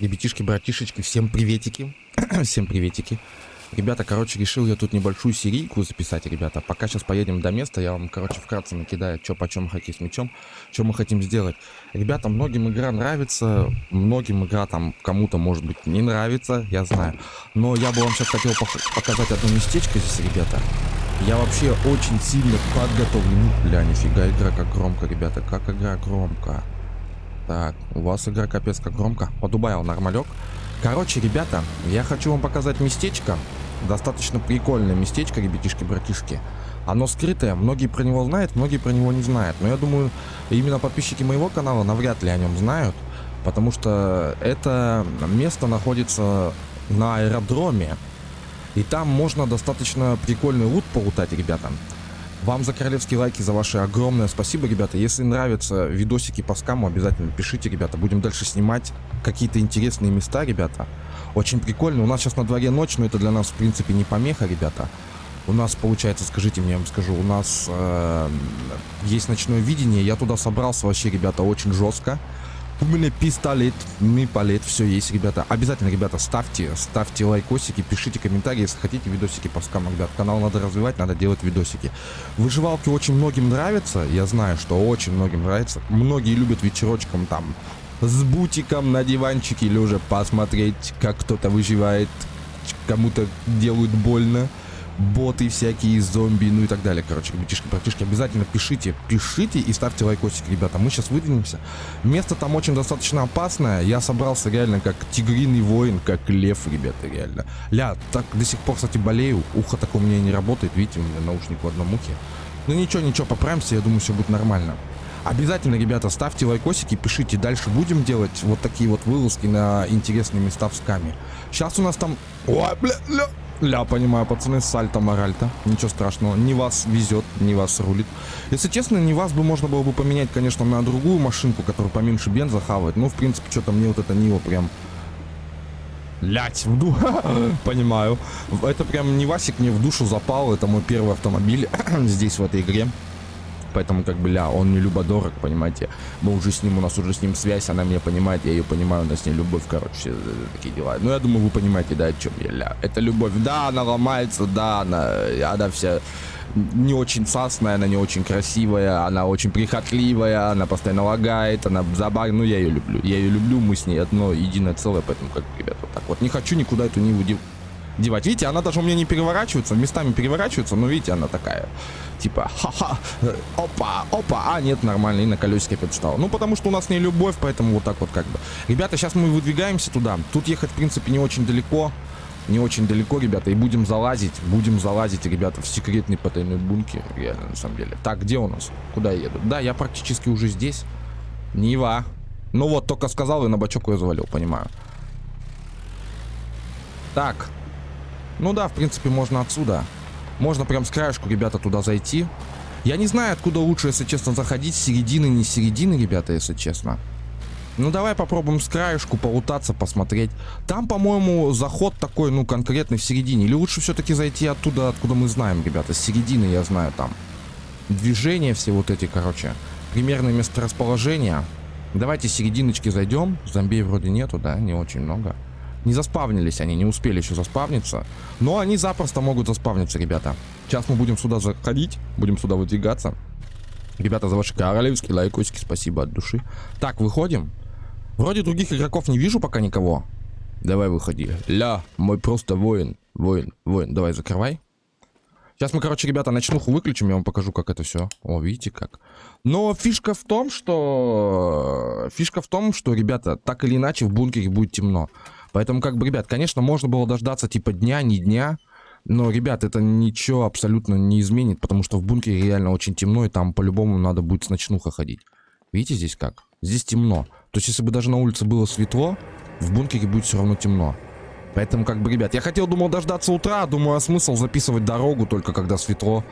Ребятишки, братишечки, всем приветики. всем приветики. Ребята, короче, решил я тут небольшую серийку записать, ребята. Пока сейчас поедем до места, я вам, короче, вкратце накидаю, что почем хоккей с мячом, что мы хотим сделать. Ребята, многим игра нравится, многим игра там кому-то, может быть, не нравится, я знаю. Но я бы вам сейчас хотел показать одно местечко здесь, ребята. Я вообще очень сильно подготовлен. Бля, нифига, игра как громко, ребята, как игра громко. Так, у вас игра капец как громко. Подубавил нормалек. Короче, ребята, я хочу вам показать местечко. Достаточно прикольное местечко, ребятишки-братишки. Оно скрытое, многие про него знают, многие про него не знают. Но я думаю, именно подписчики моего канала навряд ли о нем знают. Потому что это место находится на аэродроме. И там можно достаточно прикольный лут полутать, ребята. Вам за королевские лайки, за ваши огромное спасибо, ребята. Если нравятся видосики по скаму, обязательно пишите, ребята. Будем дальше снимать какие-то интересные места, ребята. Очень прикольно. У нас сейчас на дворе ночь, но это для нас, в принципе, не помеха, ребята. У нас, получается, скажите мне, я вам скажу, у нас э, есть ночное видение. Я туда собрался вообще, ребята, очень жестко. У меня пистолет, ми палет, все есть, ребята. Обязательно, ребята, ставьте, ставьте лайкосики, пишите комментарии, если хотите видосики по скамам, ребят. Канал надо развивать, надо делать видосики. Выживалки очень многим нравятся, я знаю, что очень многим нравится. Многие любят вечерочком там с бутиком на диванчике или уже посмотреть, как кто-то выживает, кому-то делают больно боты всякие, зомби, ну и так далее. Короче, ребятишки, братишки, обязательно пишите, пишите и ставьте лайкосик, ребята. Мы сейчас выдвинемся. Место там очень достаточно опасное. Я собрался реально как тигриный воин, как лев, ребята, реально. Ля, так до сих пор, кстати, болею. Ухо такое у меня не работает. Видите, у меня наушник в одном ухе. Ну ничего, ничего, поправимся, я думаю, все будет нормально. Обязательно, ребята, ставьте лайкосики, пишите. Дальше будем делать вот такие вот вылазки на интересные места в скаме. Сейчас у нас там... Ой, бля, бля. Ля, понимаю, пацаны, сальто моральто. Ничего страшного. Не вас везет, не вас рулит. Если честно, не вас бы можно было бы поменять, конечно, на другую машинку, которая поменьше бенза хавает. Ну, в принципе, что-то мне вот это Нива прям... Лять, в ду... Понимаю. Это прям не Васик мне в душу запал. Это мой первый автомобиль здесь, в этой игре. Поэтому, как бы, ля, он мне любо-дорог, понимаете. Мы уже с ним, у нас уже с ним связь, она меня понимает, я ее понимаю, у нас с ней любовь, короче, все э, такие дела. Ну, я думаю, вы понимаете, да, о чем я, ля. Это любовь, да, она ломается, да, она, она вся не очень сасная, она не очень красивая, она очень прихотливая, она постоянно лагает, она забавная, ну, я ее люблю. Я ее люблю, мы с ней одно единое целое, поэтому, как, ребят, вот так вот. Не хочу никуда эту Ниву девать. Видите, она даже у меня не переворачивается, местами переворачивается, но видите, она такая, типа, ха-ха, опа, опа, а нет, нормально, и на колесике опять встала. Ну, потому что у нас не любовь, поэтому вот так вот как бы. Ребята, сейчас мы выдвигаемся туда. Тут ехать, в принципе, не очень далеко. Не очень далеко, ребята, и будем залазить, будем залазить, ребята, в секретный потайной бункер, реально, на самом деле. Так, где у нас? Куда я еду? Да, я практически уже здесь. Нива. Ну вот, только сказал и на бачок ее завалил, понимаю. Так, ну да, в принципе, можно отсюда. Можно прям с краешку, ребята, туда зайти. Я не знаю, откуда лучше, если честно, заходить. Середины, не середины, ребята, если честно. Ну, давай попробуем с краешку полутаться, посмотреть. Там, по-моему, заход такой, ну, конкретный в середине. Или лучше все-таки зайти оттуда, откуда мы знаем, ребята. С середины, я знаю, там. Движения все вот эти, короче. Примерное месторасположение. Давайте с серединочки зайдем. Зомбей вроде нету, да? Не очень много. Не заспавнились они, не успели еще заспавниться. Но они запросто могут заспавниться, ребята. Сейчас мы будем сюда заходить, будем сюда выдвигаться. Ребята, за ваши королевские лайкосики спасибо от души. Так, выходим. Вроде других игроков не вижу пока никого. Давай выходи. Ля, мой просто воин. Воин, воин. Давай, закрывай. Сейчас мы, короче, ребята, ночнуху выключим, я вам покажу, как это все. О, видите как. Но фишка в том, что... Фишка в том, что, ребята, так или иначе в бункере будет темно. Поэтому, как бы, ребят, конечно, можно было дождаться типа дня, не дня. Но, ребят, это ничего абсолютно не изменит, потому что в бункере реально очень темно, и там по-любому надо будет с ночнуха ходить. Видите здесь как? Здесь темно. То есть, если бы даже на улице было светло, в бункере будет все равно темно. Поэтому, как бы, ребят, я хотел, думал, дождаться утра, думаю, а смысл записывать дорогу только когда светло.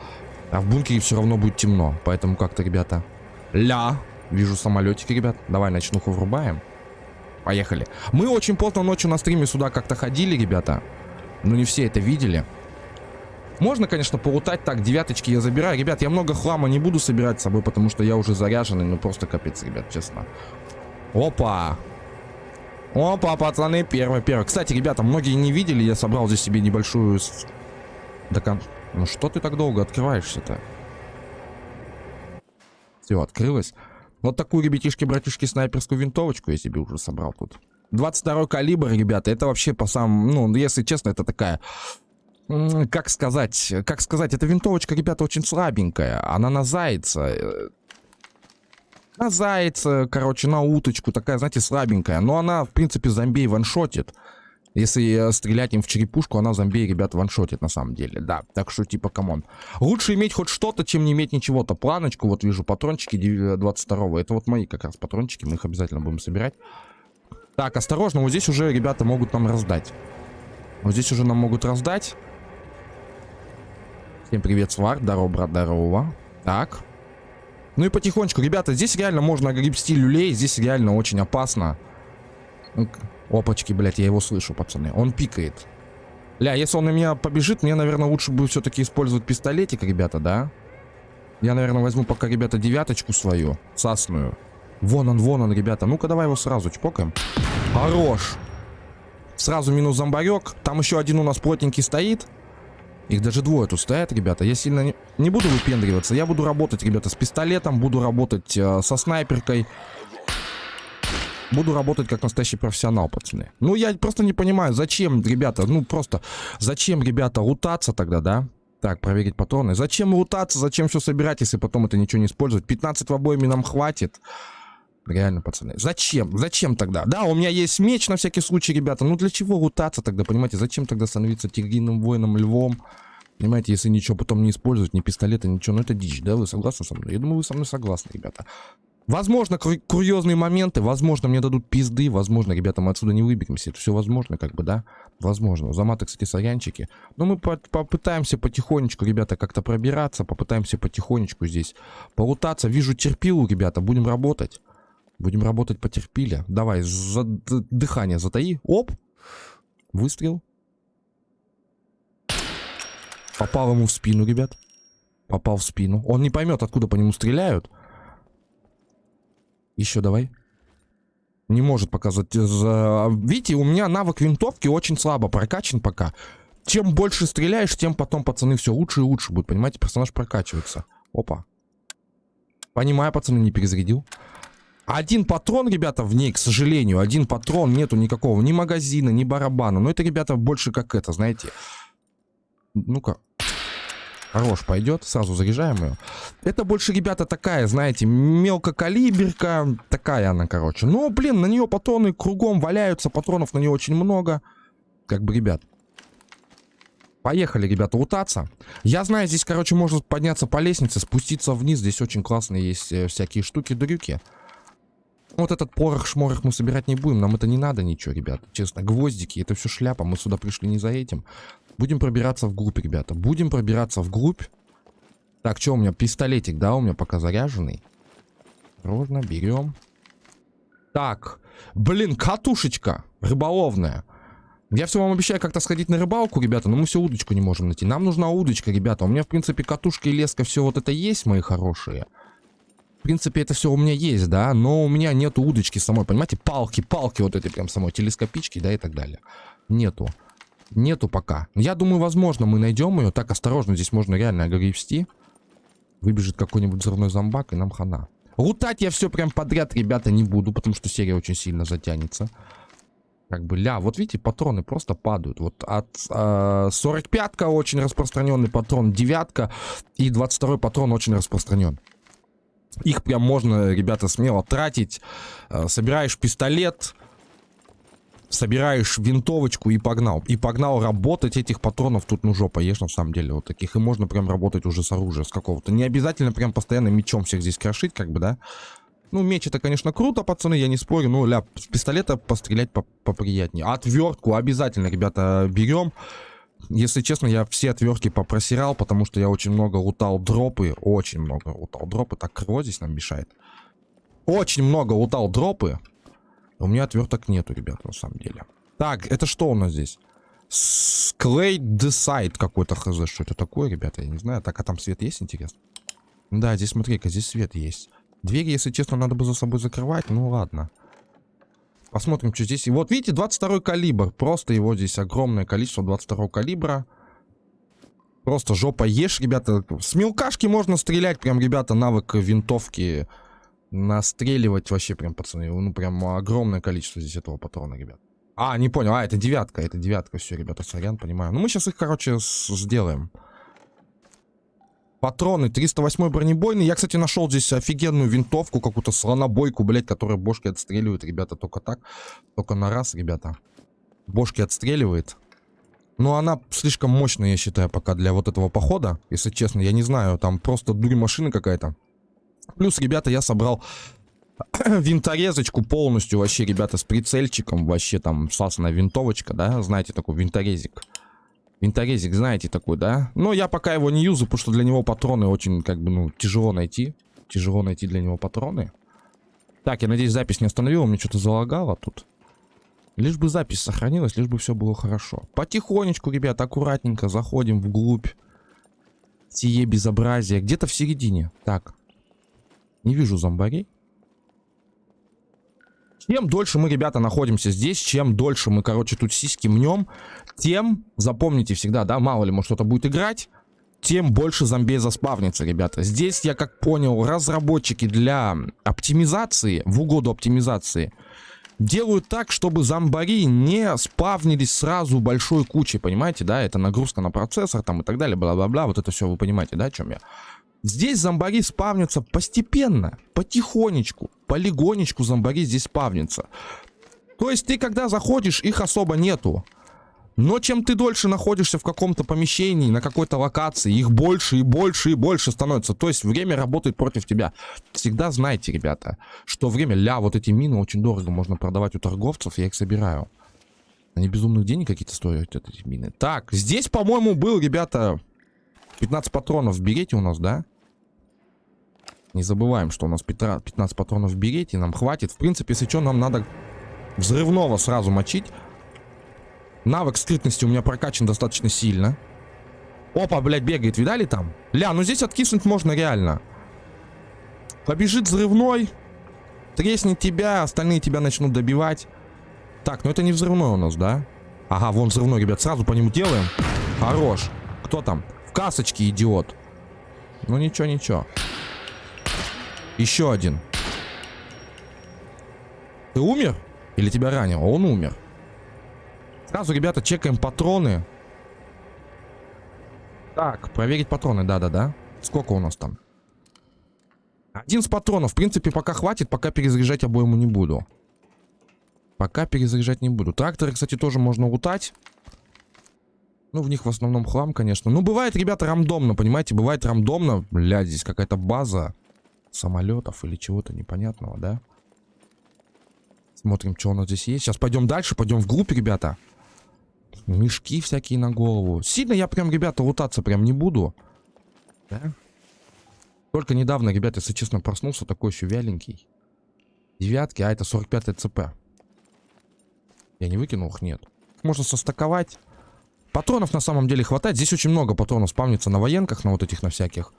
А в бункере все равно будет темно. Поэтому как-то, ребята... Ля! Вижу самолетики, ребят. Давай ночнуху врубаем. Поехали. Мы очень поздно ночью на стриме сюда как-то ходили, ребята. Но не все это видели. Можно, конечно, полутать. Так, девяточки я забираю. Ребят, я много хлама не буду собирать с собой, потому что я уже заряженный. Ну, просто капец, ребят, честно. Опа! Опа, пацаны, первый, первый. Кстати, ребята, многие не видели, я собрал здесь себе небольшую... До. Ну что ты так долго открываешься-то? Все, открылось. Вот такую, ребятишки, братишки, снайперскую винтовочку я себе уже собрал тут. 22 калибр, ребята, это вообще по самому... Ну, если честно, это такая... Как сказать? Как сказать? Эта винтовочка, ребята, очень слабенькая. Она на зайца. Э, на зайца, короче, на уточку. Такая, знаете, слабенькая. Но она, в принципе, зомбей ваншотит. Если стрелять им в черепушку, она зомбей, ребят, ваншотит на самом деле. Да, так что типа, come on. Лучше иметь хоть что-то, чем не иметь ничего-то. Планочку, вот вижу патрончики 22-го. Это вот мои как раз патрончики, мы их обязательно будем собирать. Так, осторожно, вот здесь уже ребята могут нам раздать. Вот здесь уже нам могут раздать. Всем привет, Свар. Здорово, брат, здорово. Так. Ну и потихонечку, ребята, здесь реально можно гребсти люлей. Здесь реально очень опасно. Опачки, блядь, я его слышу, пацаны. Он пикает. Ля, если он на меня побежит, мне, наверное, лучше будет все-таки использовать пистолетик, ребята, да? Я, наверное, возьму пока, ребята, девяточку свою, сасную. Вон он, вон он, ребята. Ну-ка, давай его сразу чпокаем. Хорош. Сразу минус зомбарек. Там еще один у нас плотненький стоит. Их даже двое тут стоят, ребята. Я сильно не, не буду выпендриваться. Я буду работать, ребята, с пистолетом. Буду работать э, со снайперкой. Буду работать как настоящий профессионал, пацаны. Ну, я просто не понимаю, зачем, ребята, ну, просто, зачем, ребята, лутаться тогда, да? Так, проверить патроны. Зачем лутаться, зачем все собирать, если потом это ничего не использовать? 15 в обоими нам хватит. Реально, пацаны. Зачем? Зачем тогда? Да, у меня есть меч на всякий случай, ребята. Ну, для чего лутаться тогда, понимаете? Зачем тогда становиться тигриным воином, львом? Понимаете, если ничего потом не использовать, ни пистолета, ничего, ну это дичь, да? Вы согласны со мной? Я думаю, вы со мной согласны, ребята. Возможно, курьезные моменты, возможно, мне дадут пизды, возможно, ребята, мы отсюда не выберемся. Это все возможно, как бы, да? Возможно. Заматы, кстати, сорянчики. Но мы по попытаемся потихонечку, ребята, как-то пробираться, попытаемся потихонечку здесь полутаться. Вижу терпилу, ребята, будем работать. Будем работать потерпили. Давай, за дыхание затаи. Оп! Выстрел. Попал ему в спину, ребят. Попал в спину. Он не поймет, откуда по нему стреляют. Еще давай. Не может показать. Видите, у меня навык винтовки очень слабо прокачан пока. Чем больше стреляешь, тем потом, пацаны, все лучше и лучше будет. Понимаете, персонаж прокачивается. Опа. Понимаю, пацаны, не перезарядил. Один патрон, ребята, в ней, к сожалению, один патрон, нету никакого, ни магазина, ни барабана. Но это, ребята, больше как это, знаете. Ну-ка, Хорош, пойдет. Сразу заряжаем ее. Это больше, ребята, такая, знаете, мелкокалиберка. Такая она, короче. Но, блин, на нее патроны кругом валяются. Патронов на нее очень много. Как бы, ребят. Поехали, ребята, лутаться. Я знаю, здесь, короче, можно подняться по лестнице, спуститься вниз. Здесь очень классные есть э, всякие штуки-дрюки. Вот этот порох-шморох мы собирать не будем. Нам это не надо ничего, ребят. Честно, гвоздики, это все шляпа. Мы сюда пришли не за этим. Будем пробираться вглубь, ребята. Будем пробираться вглубь. Так, что у меня? Пистолетик, да, у меня пока заряженный. Осторожно, берем. Так, блин, катушечка рыболовная. Я все вам обещаю как-то сходить на рыбалку, ребята, но мы все удочку не можем найти. Нам нужна удочка, ребята. У меня, в принципе, катушка и леска, все вот это есть, мои хорошие. В принципе, это все у меня есть, да, но у меня нету удочки самой, понимаете? Палки, палки вот этой прям самой, телескопички, да, и так далее. Нету. Нету пока. Я думаю, возможно, мы найдем ее. Так, осторожно, здесь можно реально огребсти. Выбежит какой-нибудь взрывной зомбак, и нам хана. Лутать я все прям подряд, ребята, не буду, потому что серия очень сильно затянется. Как бы, ля, вот видите, патроны просто падают. Вот от э, 45-ка очень распространенный патрон, девятка и 22 патрон очень распространен. Их прям можно, ребята, смело тратить. Э, собираешь пистолет, собираешь винтовочку и погнал. И погнал работать этих патронов тут ну жопа ешь на самом деле. Вот таких. И можно прям работать уже с оружия, с какого-то. Не обязательно прям постоянно мечом всех здесь крошить, как бы, да. Ну, меч это, конечно, круто, пацаны, я не спорю. Ну, ля, с пистолета пострелять поприятнее. Отвертку обязательно, ребята, берем. Если честно, я все отвертки попросирал, потому что я очень много лутал дропы. Очень много лутал дропы. Так, крыло здесь нам мешает. Очень много лутал дропы. У меня отверток нету, ребят, на самом деле. Так, это что у нас здесь? Sklade Decide какой-то хз. Что это такое, ребята? Я не знаю. Так, а там свет есть, интересно? Да, здесь смотри-ка, здесь свет есть. Двери, если честно, надо бы за собой закрывать. Ну ладно. Посмотрим, что здесь. Вот видите, 22 калибр. Просто его здесь огромное количество 22 калибра. Просто жопа ешь, ребята. С мелкашки можно стрелять. Прям, ребята, навык винтовки. Настреливать вообще прям, пацаны. Ну, прям огромное количество здесь этого патрона, ребят. А, не понял. А, это девятка. Это девятка. Все, ребята, сорян, понимаю. Ну, мы сейчас их, короче, сделаем. Патроны 308 бронебойный. Я, кстати, нашел здесь офигенную винтовку, какую-то слонобойку, блядь, которая бошки отстреливает, ребята, только так. Только на раз, ребята. Бошки отстреливает. Но она слишком мощная, я считаю, пока для вот этого похода. Если честно, я не знаю, там просто дурь машины какая-то. Плюс, ребята, я собрал винторезочку полностью вообще, ребята, с прицельчиком. Вообще там сасная винтовочка, да, знаете, такой винторезик. Винторезик, знаете такой, да? Но я пока его не юзаю, потому что для него патроны очень, как бы, ну, тяжело найти. Тяжело найти для него патроны. Так, я надеюсь, запись не остановила, мне что-то залагало тут. Лишь бы запись сохранилась, лишь бы все было хорошо. Потихонечку, ребят, аккуратненько заходим вглубь. Сие безобразие. Где-то в середине. Так. Не вижу зомбарей. Чем дольше мы, ребята, находимся здесь, чем дольше мы, короче, тут сиськи мнем, тем, запомните всегда, да, мало ли, может что-то будет играть, тем больше зомби заспавнится, ребята. Здесь, я как понял, разработчики для оптимизации, в угоду оптимизации, делают так, чтобы зомбари не спавнились сразу большой кучей, понимаете, да? Это нагрузка на процессор там и так далее, бла-бла-бла, вот это все вы понимаете, да, о чем я? Здесь зомбари спавнятся постепенно, потихонечку, полигонечку зомбари здесь спавнятся. То есть ты когда заходишь, их особо нету. Но чем ты дольше находишься в каком-то помещении, на какой-то локации, их больше и больше и больше становится. То есть время работает против тебя. Всегда знайте, ребята, что время... Ля, вот эти мины очень дорого можно продавать у торговцев, я их собираю. Они безумных денег какие-то стоят, эти мины. Так, здесь, по-моему, был, ребята, 15 патронов в берете у нас, да? Не забываем, что у нас 15 патронов в берете, нам хватит. В принципе, если что, нам надо взрывного сразу мочить. Навык скрытности у меня прокачан достаточно сильно. Опа, блядь, бегает, видали там? Ля, ну здесь откиснуть можно реально. Побежит взрывной, треснет тебя, остальные тебя начнут добивать. Так, ну это не взрывной у нас, да? Ага, вон взрывной, ребят, сразу по нему делаем. Хорош. Кто там? В касочке, идиот. Ну ничего, ничего. Еще один. Ты умер? Или тебя ранил? Он умер. Сразу, ребята, чекаем патроны. Так, проверить патроны, да-да-да. Сколько у нас там? Один с патронов. В принципе, пока хватит, пока перезаряжать обойму не буду. Пока перезаряжать не буду. Тракторы, кстати, тоже можно лутать. Ну, в них в основном хлам, конечно. Ну, бывает, ребята, рандомно, понимаете? Бывает рандомно. Блядь, здесь какая-то база самолетов или чего-то непонятного, да? Смотрим, что у нас здесь есть. Сейчас пойдем дальше, пойдем в группе, ребята. Мешки всякие на голову. Сильно я прям, ребята, лутаться прям не буду. Да? Только недавно, ребята, если честно, проснулся такой еще вяленький. Девятки, а это 45 ЦП. Я не выкинул их? Нет. Можно состаковать. Патронов на самом деле хватает. Здесь очень много патронов спавнится на военках, на вот этих, на всяких.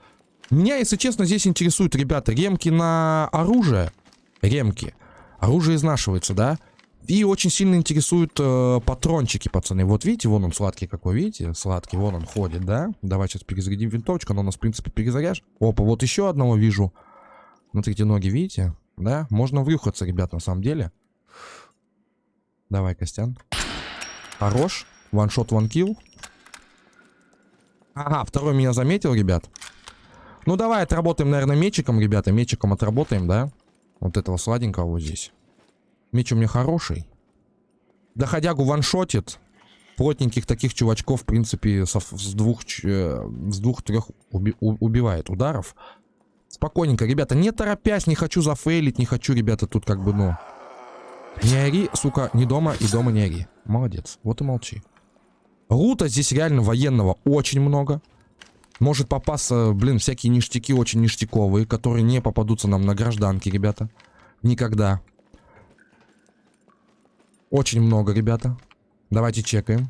Меня, если честно, здесь интересуют, ребята, ремки на оружие. Ремки. Оружие изнашивается, да? И очень сильно интересуют э, патрончики, пацаны. Вот видите, вон он сладкий какой, видите? Сладкий, вон он ходит, да? Давай сейчас перезарядим винтовочку, она у нас, в принципе, перезаряжь. Опа, вот еще одного вижу. Смотрите, ноги, видите? Да? Можно врюхаться, ребят, на самом деле. Давай, Костян. Хорош. Ваншот, ванкил. Ага, второй меня заметил, ребят. Ну, давай отработаем, наверное, мечиком, ребята. Мечиком отработаем, да? Вот этого сладенького вот здесь. Меч у меня хороший. Доходягу ваншотит. Плотненьких таких чувачков, в принципе, со, с двух, э, с двух-трех уби, убивает ударов. Спокойненько, ребята, не торопясь, не хочу зафейлить, не хочу, ребята, тут как бы, ну... Не ори, сука, не дома и дома не ори. Молодец, вот и молчи. Рута здесь реально военного очень много. Может попасться, блин, всякие ништяки очень ништяковые, которые не попадутся нам на гражданке, ребята. Никогда. Очень много, ребята. Давайте чекаем.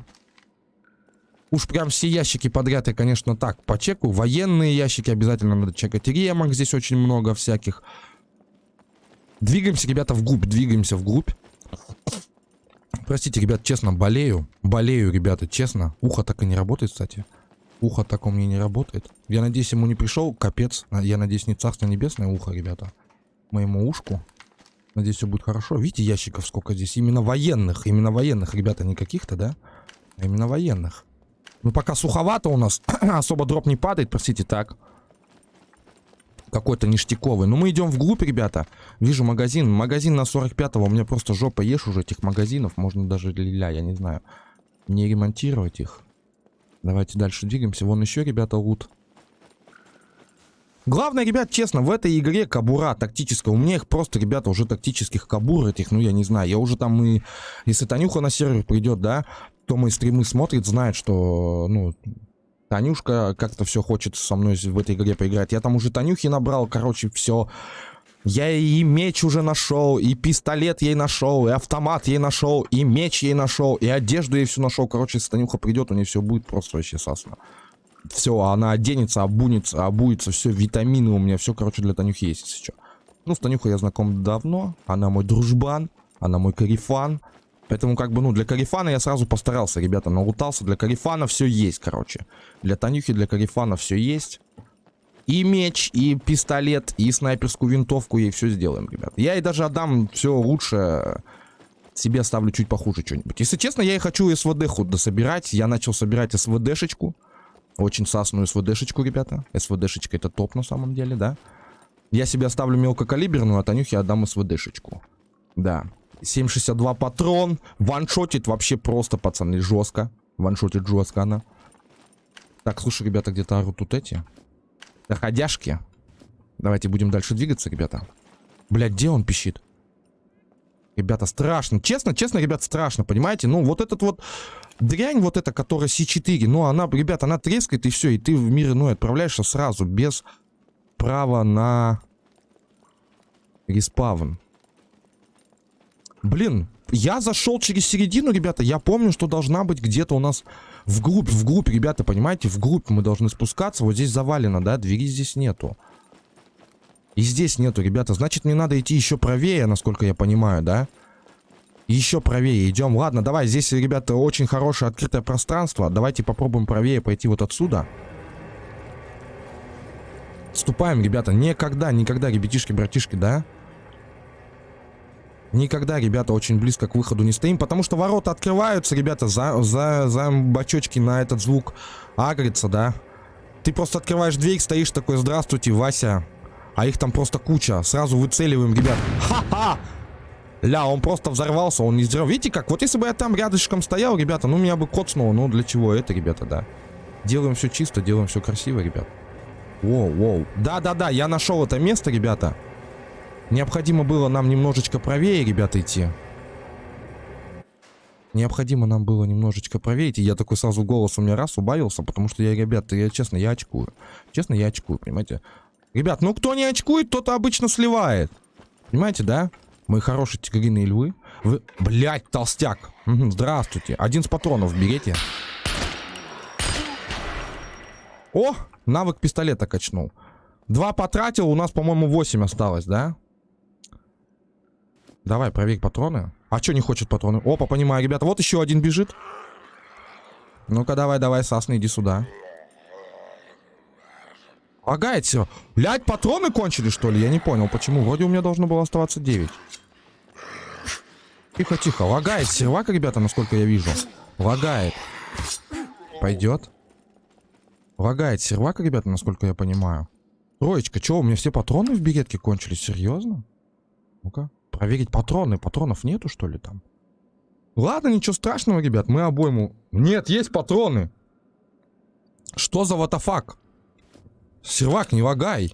Уж прям все ящики подряд я, конечно, так почекаю. Военные ящики обязательно надо чекать. Ремок здесь очень много всяких. Двигаемся, ребята, вглубь. Двигаемся вглубь. Простите, ребят, честно, болею. Болею, ребята, честно. Ухо так и не работает, кстати. Ухо так у меня не работает. Я надеюсь, ему не пришел капец. Я надеюсь, не царство небесное ухо, ребята. Моему ушку. Надеюсь, все будет хорошо. Видите, ящиков сколько здесь? Именно военных. Именно военных, ребята, не каких-то, да? А именно военных. Ну, пока суховато у нас. Особо дроп не падает, простите, так. Какой-то ништяковый. Но мы идем вглубь, ребята. Вижу магазин. Магазин на 45-го. У меня просто жопа ешь уже этих магазинов. Можно даже ля, я не знаю. Не ремонтировать их. Давайте дальше двигаемся. Вон еще, ребята, лут. Главное, ребят, честно, в этой игре кабура тактическая. У меня их просто, ребята, уже тактических кабур этих, ну, я не знаю. Я уже там и... Если Танюха на сервер придет, да, кто мои стримы смотрит, знает, что, ну, Танюшка как-то все хочет со мной в этой игре поиграть. Я там уже Танюхи набрал, короче, все. Я и меч уже нашел, и пистолет ей нашел, и автомат ей нашел, и меч ей нашел, и одежду ей все нашел. Короче, если Танюха придет, у нее все будет просто вообще сасно. Все, она оденется, обунется, обуется, все, витамины у меня, все, короче, для Танюхи есть сейчас. Ну, с Танюхой я знаком давно, она мой дружбан, она мой карифан. Поэтому, как бы, ну, для карифана я сразу постарался, ребята, налутался. Для карифана все есть, короче. Для Танюхи, для карифана все есть. И меч, и пистолет, и снайперскую винтовку ей все сделаем, ребят. Я ей даже отдам все лучше, себе оставлю чуть похуже что-нибудь. Если честно, я и хочу СВД-ху дособирать. Я начал собирать СВД-шечку. Очень сасную СВД-шечку, ребята. СВД-шечка это топ на самом деле, да. Я себе оставлю мелкокалиберную, а Танюхе отдам СВД-шечку. Да. 7,62 патрон. Ваншотит вообще просто, пацаны, жестко. Ваншотит жестко она. Так, слушай, ребята, где-то орут тут эти. Доходяшки. Давайте будем дальше двигаться, ребята. Блядь, где он пищит? Ребята, страшно. Честно, честно, ребят, страшно, понимаете? Ну, вот этот вот дрянь, вот эта, которая C4, ну, она, ребят, она трескает, и все, и ты в мир иной отправляешься сразу, без права на респавн. Блин, я зашел через середину, ребята. Я помню, что должна быть где-то у нас вглубь, вглубь, ребята, понимаете? Вглубь мы должны спускаться. Вот здесь завалено, да? Двери здесь нету. И здесь нету, ребята. Значит, мне надо идти еще правее, насколько я понимаю, да? Еще правее идем. Ладно, давай. Здесь, ребята, очень хорошее открытое пространство. Давайте попробуем правее пойти вот отсюда. Ступаем, ребята. Никогда, никогда, ребятишки, братишки, да? Никогда, ребята, очень близко к выходу не стоим, потому что ворота открываются, ребята, за, за, за бачочки на этот звук агрится, да. Ты просто открываешь дверь, стоишь такой, здравствуйте, Вася. А их там просто куча. Сразу выцеливаем, ребят. Ха-ха! Ля, он просто взорвался, он не сделал. Видите как? Вот если бы я там рядышком стоял, ребята, ну меня бы коцнуло. Ну для чего это, ребята, да. Делаем все чисто, делаем все красиво, ребят. Воу, воу. Да-да-да, я нашел это место, ребята. Необходимо было нам немножечко правее, ребята, идти. Необходимо нам было немножечко правее идти. Я такой сразу голос у меня раз убавился, потому что я, ребята, я честно, я очкую. Честно, я очкую, понимаете? Ребят, ну кто не очкует, тот обычно сливает. Понимаете, да? Мои хорошие тигриные львы. Вы... Блять, толстяк. Здравствуйте. Один с патронов берите. О, навык пистолета качнул. Два потратил, у нас, по-моему, 8 осталось, да? Давай, проверь патроны. А что не хочет патроны? Опа, понимаю, ребята. Вот еще один бежит. Ну-ка, давай, давай, Сасна, иди сюда. Лагает все. Блять, патроны кончились, что ли? Я не понял, почему. Вроде у меня должно было оставаться 9. Тихо, тихо. Лагает сервак, ребята, насколько я вижу. Лагает. Пойдет. Лагает сервак, ребята, насколько я понимаю. Троечка, что, у меня все патроны в беретке кончились? Серьезно? Ну-ка. Проверить патроны. Патронов нету, что ли, там? Ладно, ничего страшного, ребят. Мы обойму... Нет, есть патроны. Что за ватафак? Сервак, не лагай.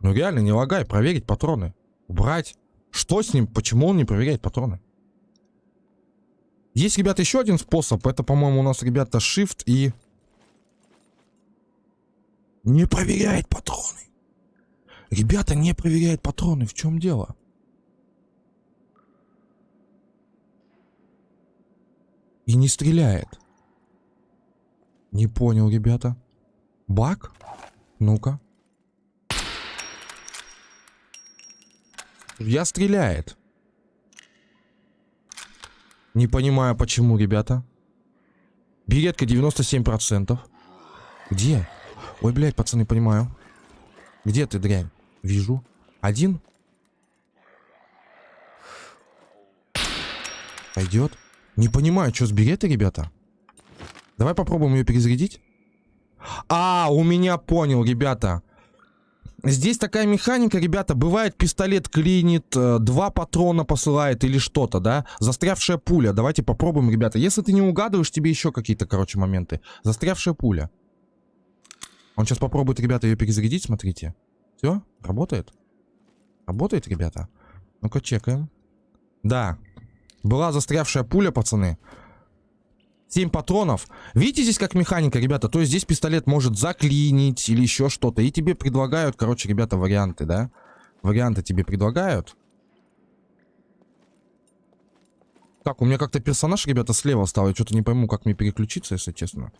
Ну реально, не лагай. Проверить патроны. Убрать. Что с ним? Почему он не проверяет патроны? Есть, ребята, еще один способ. Это, по-моему, у нас, ребята, shift и... Не проверяет патроны. Ребята, не проверяет патроны. В чем дело? И не стреляет. Не понял, ребята. Баг? Ну-ка. Я стреляет. Не понимаю, почему, ребята. Беретка 97%. Где? Ой, блядь, пацаны, понимаю. Где ты, дрянь? Вижу. Один? Пойдет. Не понимаю, что с беретой, ребята. Давай попробуем ее перезарядить. А, у меня понял, ребята. Здесь такая механика, ребята, бывает пистолет клинит, э, два патрона посылает или что-то, да? Застрявшая пуля. Давайте попробуем, ребята. Если ты не угадываешь, тебе еще какие-то, короче, моменты. Застрявшая пуля. Он сейчас попробует, ребята, ее перезарядить, смотрите. Все, работает? Работает, ребята? Ну-ка, чекаем. Да, была застрявшая пуля, пацаны. 7 патронов. Видите здесь как механика, ребята? То есть здесь пистолет может заклинить или еще что-то. И тебе предлагают, короче, ребята, варианты, да? Варианты тебе предлагают. Так, у меня как-то персонаж, ребята, слева стал. Я что-то не пойму, как мне переключиться, если честно.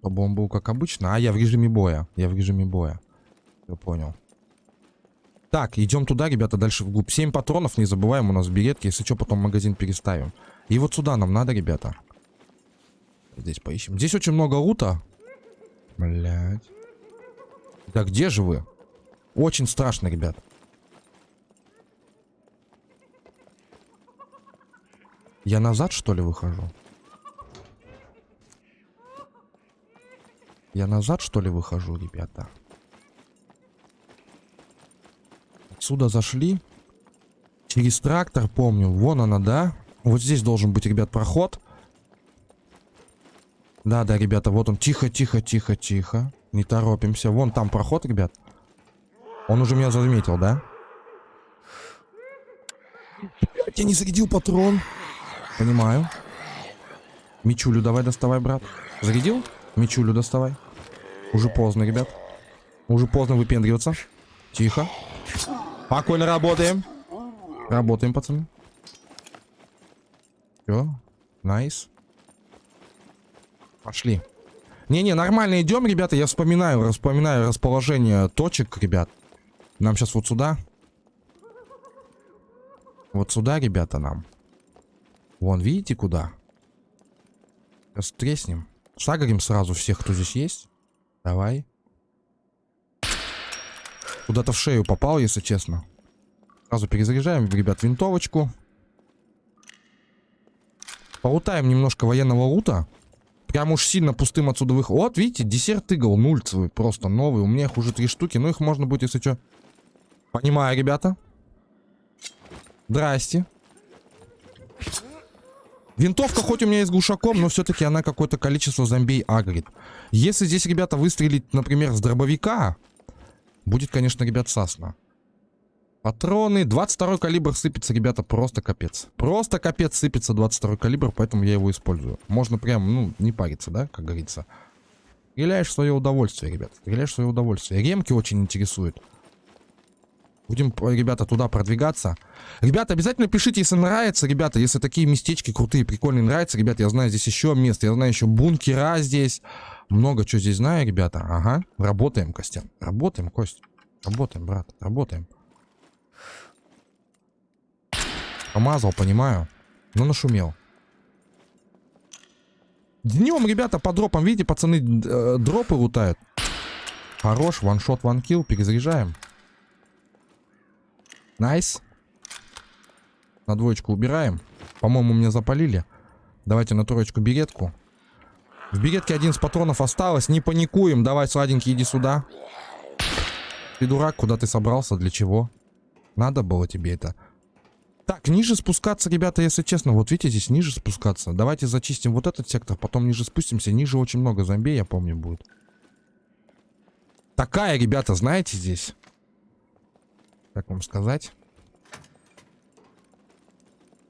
Чтобы он был как обычно. А, я в режиме боя. Я в режиме боя. Я понял. Так, идем туда, ребята, дальше вглубь. 7 патронов, не забываем, у нас беретки. Если что, потом магазин переставим. И вот сюда нам надо, ребята. Здесь поищем. Здесь очень много лута. Блять. Да где же вы? Очень страшно, ребят. Я назад, что ли, выхожу? Я назад, что ли, выхожу, ребята? Отсюда зашли. Через трактор, помню. Вон она, да? Вот здесь должен быть, ребят, проход. Да, да, ребята, вот он. Тихо, тихо, тихо, тихо. Не торопимся. Вон там проход, ребят. Он уже меня заметил, да? Я не зарядил патрон. Понимаю. Мичулю давай доставай, брат. Зарядил? Мичулю доставай. Уже поздно, ребят. Уже поздно выпендриваться. Тихо. Спокойно работаем. Работаем, пацаны. Все. Nice. Пошли. Не-не, нормально идем, ребята. Я вспоминаю, вспоминаю расположение точек, ребят. Нам сейчас вот сюда. Вот сюда, ребята, нам. Вон, видите, куда? Сейчас треснем. Сагарим сразу всех, кто здесь есть. Давай. Куда-то в шею попал, если честно. Сразу перезаряжаем, ребят, винтовочку. Полутаем немножко военного лута. Прям уж сильно пустым отсюда выход. Вот, видите, десерт игл нульцевый, просто новый. У меня их уже три штуки, но их можно будет, если что. Понимаю, ребята. Здрасте. Винтовка хоть у меня и с глушаком, но все-таки она какое-то количество зомбей агрит. Если здесь, ребята, выстрелить, например, с дробовика, Будет, конечно, ребят, сасно. Патроны. 22 калибр сыпется, ребята, просто капец. Просто капец сыпется 22 калибр, поэтому я его использую. Можно прям, ну, не париться, да, как говорится. Стреляешь в свое удовольствие, ребят. Стреляешь в свое удовольствие. Ремки очень интересуют. Будем, ребята, туда продвигаться. Ребята, обязательно пишите, если нравится, ребята, если такие местечки крутые, прикольные нравятся. Ребята, я знаю здесь еще место, я знаю еще бункера здесь. Много чего здесь знаю, ребята. Ага, работаем, Костян. Работаем, Кость. Работаем, брат, работаем. Помазал, понимаю. Но нашумел. Днем, ребята, по дропам, видите, пацаны, э, дропы лутают. Хорош, one shot, one kill, перезаряжаем. Nice. На двоечку убираем. По-моему, меня запалили. Давайте на троечку беретку. В беретке один из патронов осталось. Не паникуем. Давай, сладенький, иди сюда. Ты дурак, куда ты собрался? Для чего? Надо было тебе это. Так, ниже спускаться, ребята, если честно. Вот видите, здесь ниже спускаться. Давайте зачистим вот этот сектор, потом ниже спустимся. Ниже очень много зомби, я помню, будет. Такая, ребята, знаете, здесь. Как вам сказать?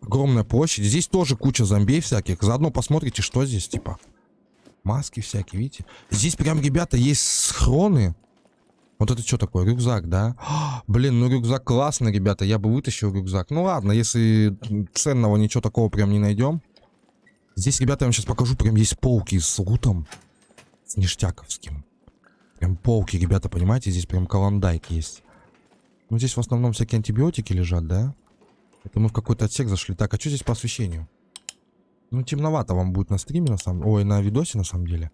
Огромная площадь. Здесь тоже куча зомби всяких. Заодно посмотрите, что здесь, типа. Маски всякие, видите? Здесь прям, ребята, есть схроны. Вот это что такое? Рюкзак, да? О, блин, ну рюкзак классный, ребята. Я бы вытащил рюкзак. Ну ладно, если ценного ничего такого прям не найдем. Здесь, ребята, я вам сейчас покажу. Прям есть полки с лутом. С ништяковским. Прям полки, ребята, понимаете? Здесь прям каландайк есть. Ну здесь в основном всякие антибиотики лежат, да? Это мы в какой-то отсек зашли. Так, а что здесь по освещению? Ну, темновато вам будет на стриме, на самом... Ой, на видосе, на самом деле.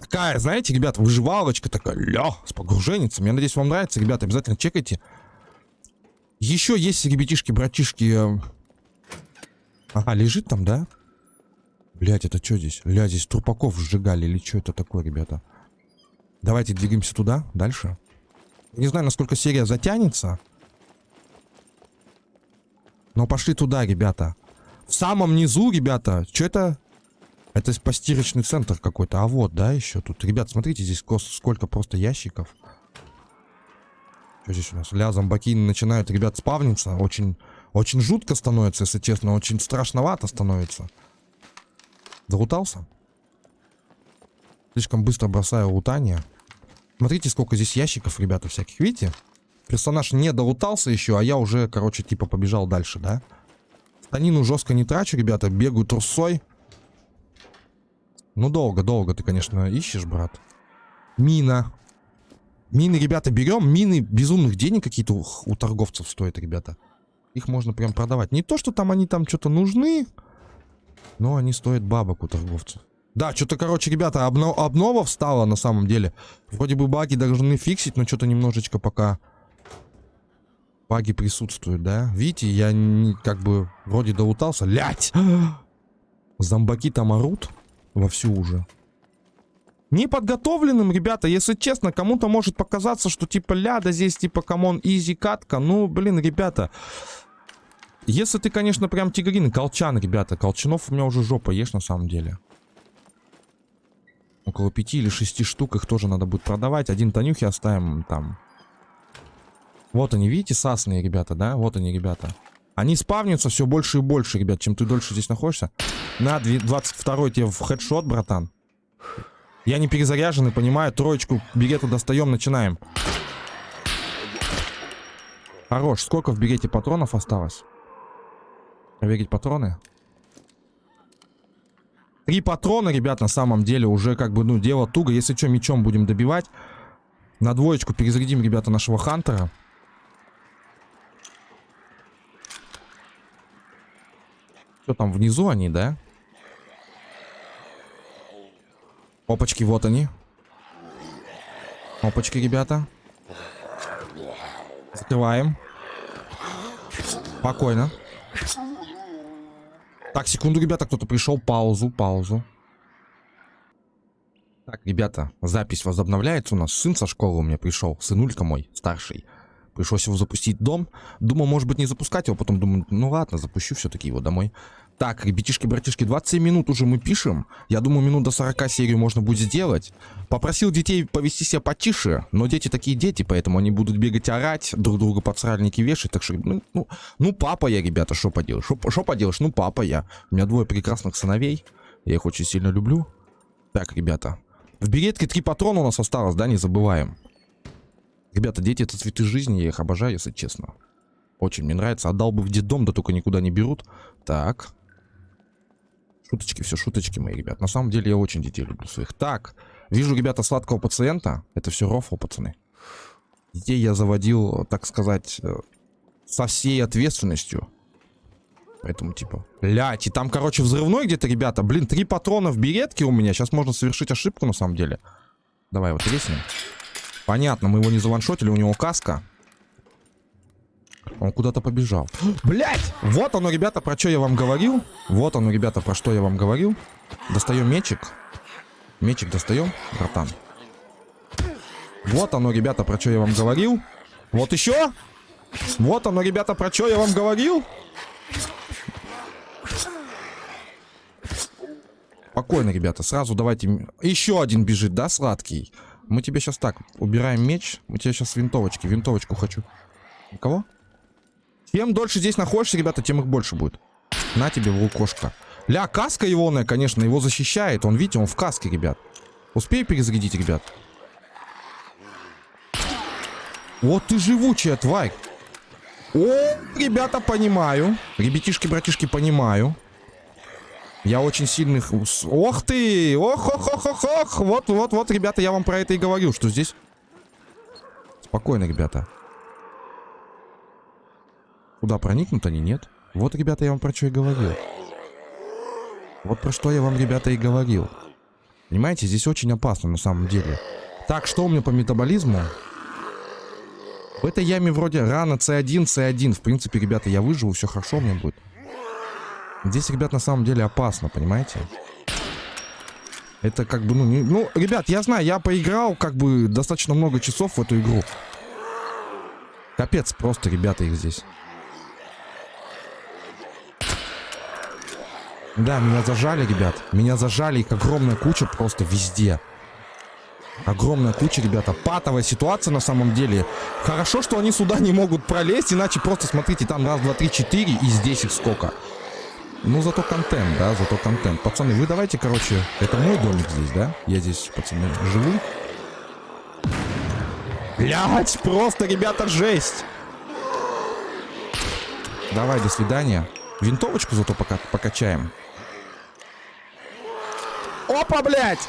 Такая, знаете, ребят, выживалочка такая, ля, с погруженницем. Я надеюсь, вам нравится, ребята, обязательно чекайте. Еще есть, ребятишки, братишки... э, Ага, лежит там, да? Блять, это что здесь? Ля, здесь трупаков сжигали или что это такое, ребята? Давайте двигаемся туда, дальше. Не знаю, насколько серия затянется. Но пошли туда, ребята. В самом низу, ребята, что это? Это постирочный центр какой-то. А вот, да, еще тут. Ребят, смотрите, здесь сколько просто ящиков. Что здесь у нас? Ля, зомбаки начинают, ребят, спавниться. Очень, очень жутко становится, если честно. Очень страшновато становится. Залутался? Слишком быстро бросаю лутание. Смотрите, сколько здесь ящиков, ребята, всяких. Видите? Персонаж не долутался еще, а я уже, короче, типа побежал дальше, да? Станину жестко не трачу, ребята. Бегаю трусой. Ну, долго, долго ты, конечно, ищешь, брат. Мина. Мины, ребята, берем. Мины безумных денег какие-то у, у торговцев стоят, ребята. Их можно прям продавать. Не то, что там они там что-то нужны, но они стоят бабок у торговцев. Да, что-то, короче, ребята, обно- обнова встала на самом деле. Вроде бы баги должны фиксить, но что-то немножечко пока баги присутствуют, да? Видите, я не, как бы вроде долутался. Лять! Зомбаки там орут вовсю уже. Неподготовленным, ребята, если честно, кому-то может показаться, что типа ляда здесь, типа, come on, easy катка. Ну, блин, ребята, если ты, конечно, прям тигрин, колчан, ребята, колчанов у меня уже жопа ешь на самом деле. Около пяти или шести штук их тоже надо будет продавать. Один Танюхи оставим там. Вот они, видите, сасные ребята, да? Вот они, ребята. Они спавнятся все больше и больше, ребят, чем ты дольше здесь находишься. На, 22 тебе в хедшот, братан. Я не перезаряженный, понимаю. Троечку берету достаем, начинаем. Хорош. Сколько в берете патронов осталось? Проверить патроны. Три патрона, ребят, на самом деле уже как бы, ну, дело туго. Если что, мечом будем добивать. На двоечку перезарядим, ребята, нашего Хантера. Что там, внизу они, да? Опачки, вот они. Опачки, ребята. Закрываем. Спокойно. Так, секунду, ребята, кто-то пришел. Паузу, паузу. Так, ребята, запись возобновляется у нас. Сын со школы у меня пришел. Сынулька мой, старший. Пришлось его запустить дом. Думал, может быть, не запускать его. Потом думаю, ну ладно, запущу все-таки его домой. Так, ребятишки, братишки, 27 минут уже мы пишем. Я думаю, минут до 40 серию можно будет сделать. Попросил детей повести себя потише, но дети такие дети, поэтому они будут бегать, орать, друг друга под сральники вешать. Так что, ну, ну, ну папа я, ребята, что поделаешь? Что поделаешь? Ну, папа я. У меня двое прекрасных сыновей. Я их очень сильно люблю. Так, ребята. В беретке три патрона у нас осталось, да, не забываем. Ребята, дети это цветы жизни, я их обожаю, если честно. Очень мне нравится. Отдал бы в детдом, да только никуда не берут. Так. Шуточки, все шуточки мои, ребят. На самом деле я очень детей люблю своих. Так, вижу, ребята, сладкого пациента. Это все рофл, пацаны. Детей я заводил, так сказать, э, со всей ответственностью. Поэтому, типа, блядь, и там, короче, взрывной где-то, ребята. Блин, три патрона в беретке у меня. Сейчас можно совершить ошибку, на самом деле. Давай вот резнем. Понятно, мы его не заваншотили, у него каска. Он куда-то побежал. Блять! Вот оно, ребята, про что я вам говорил. Вот оно, ребята, про что я вам говорил. Достаем мечик. Мечик достаем, братан. Вот оно, ребята, про что я вам говорил. Вот еще. Вот оно, ребята, про что я вам говорил. Спокойно, ребята, сразу давайте... Еще один бежит, да, сладкий? Мы тебе сейчас так, убираем меч. Мы тебе сейчас винтовочки, винтовочку хочу. Кого? Чем дольше здесь находишься, ребята, тем их больше будет. На тебе в. Ля, каска егоная, конечно, его защищает. Он, видите, он в каске, ребят. Успей перезарядить, ребят. Вот ты живучая, тварь. О, ребята, понимаю. Ребятишки, братишки, понимаю. Я очень сильных... Ох ты! Ох, ох, ох, ох, ох! Вот, вот, вот, ребята, я вам про это и говорил, что здесь... Спокойно, ребята. Куда проникнут они? Нет. Вот, ребята, я вам про что и говорил. Вот про что я вам, ребята, и говорил. Понимаете, здесь очень опасно на самом деле. Так, что у меня по метаболизму? В этой яме вроде рано C1, C1. В принципе, ребята, я выживу, все хорошо у меня будет. Здесь, ребят, на самом деле опасно, понимаете? Это как бы, ну, не... ну, ребят, я знаю, я поиграл как бы достаточно много часов в эту игру. Капец просто, ребята, их здесь. Да, меня зажали, ребят. Меня зажали, их огромная куча просто везде. Огромная куча, ребята. Патовая ситуация на самом деле. Хорошо, что они сюда не могут пролезть, иначе просто смотрите, там раз, два, три, четыре, и здесь их сколько. Ну, зато контент, да, зато контент. Пацаны, вы давайте, короче, это мой домик здесь, да? Я здесь, пацаны, живу. Блять, просто, ребята, жесть. Давай, до свидания. Винтовочку зато пока покачаем. Опа, блядь!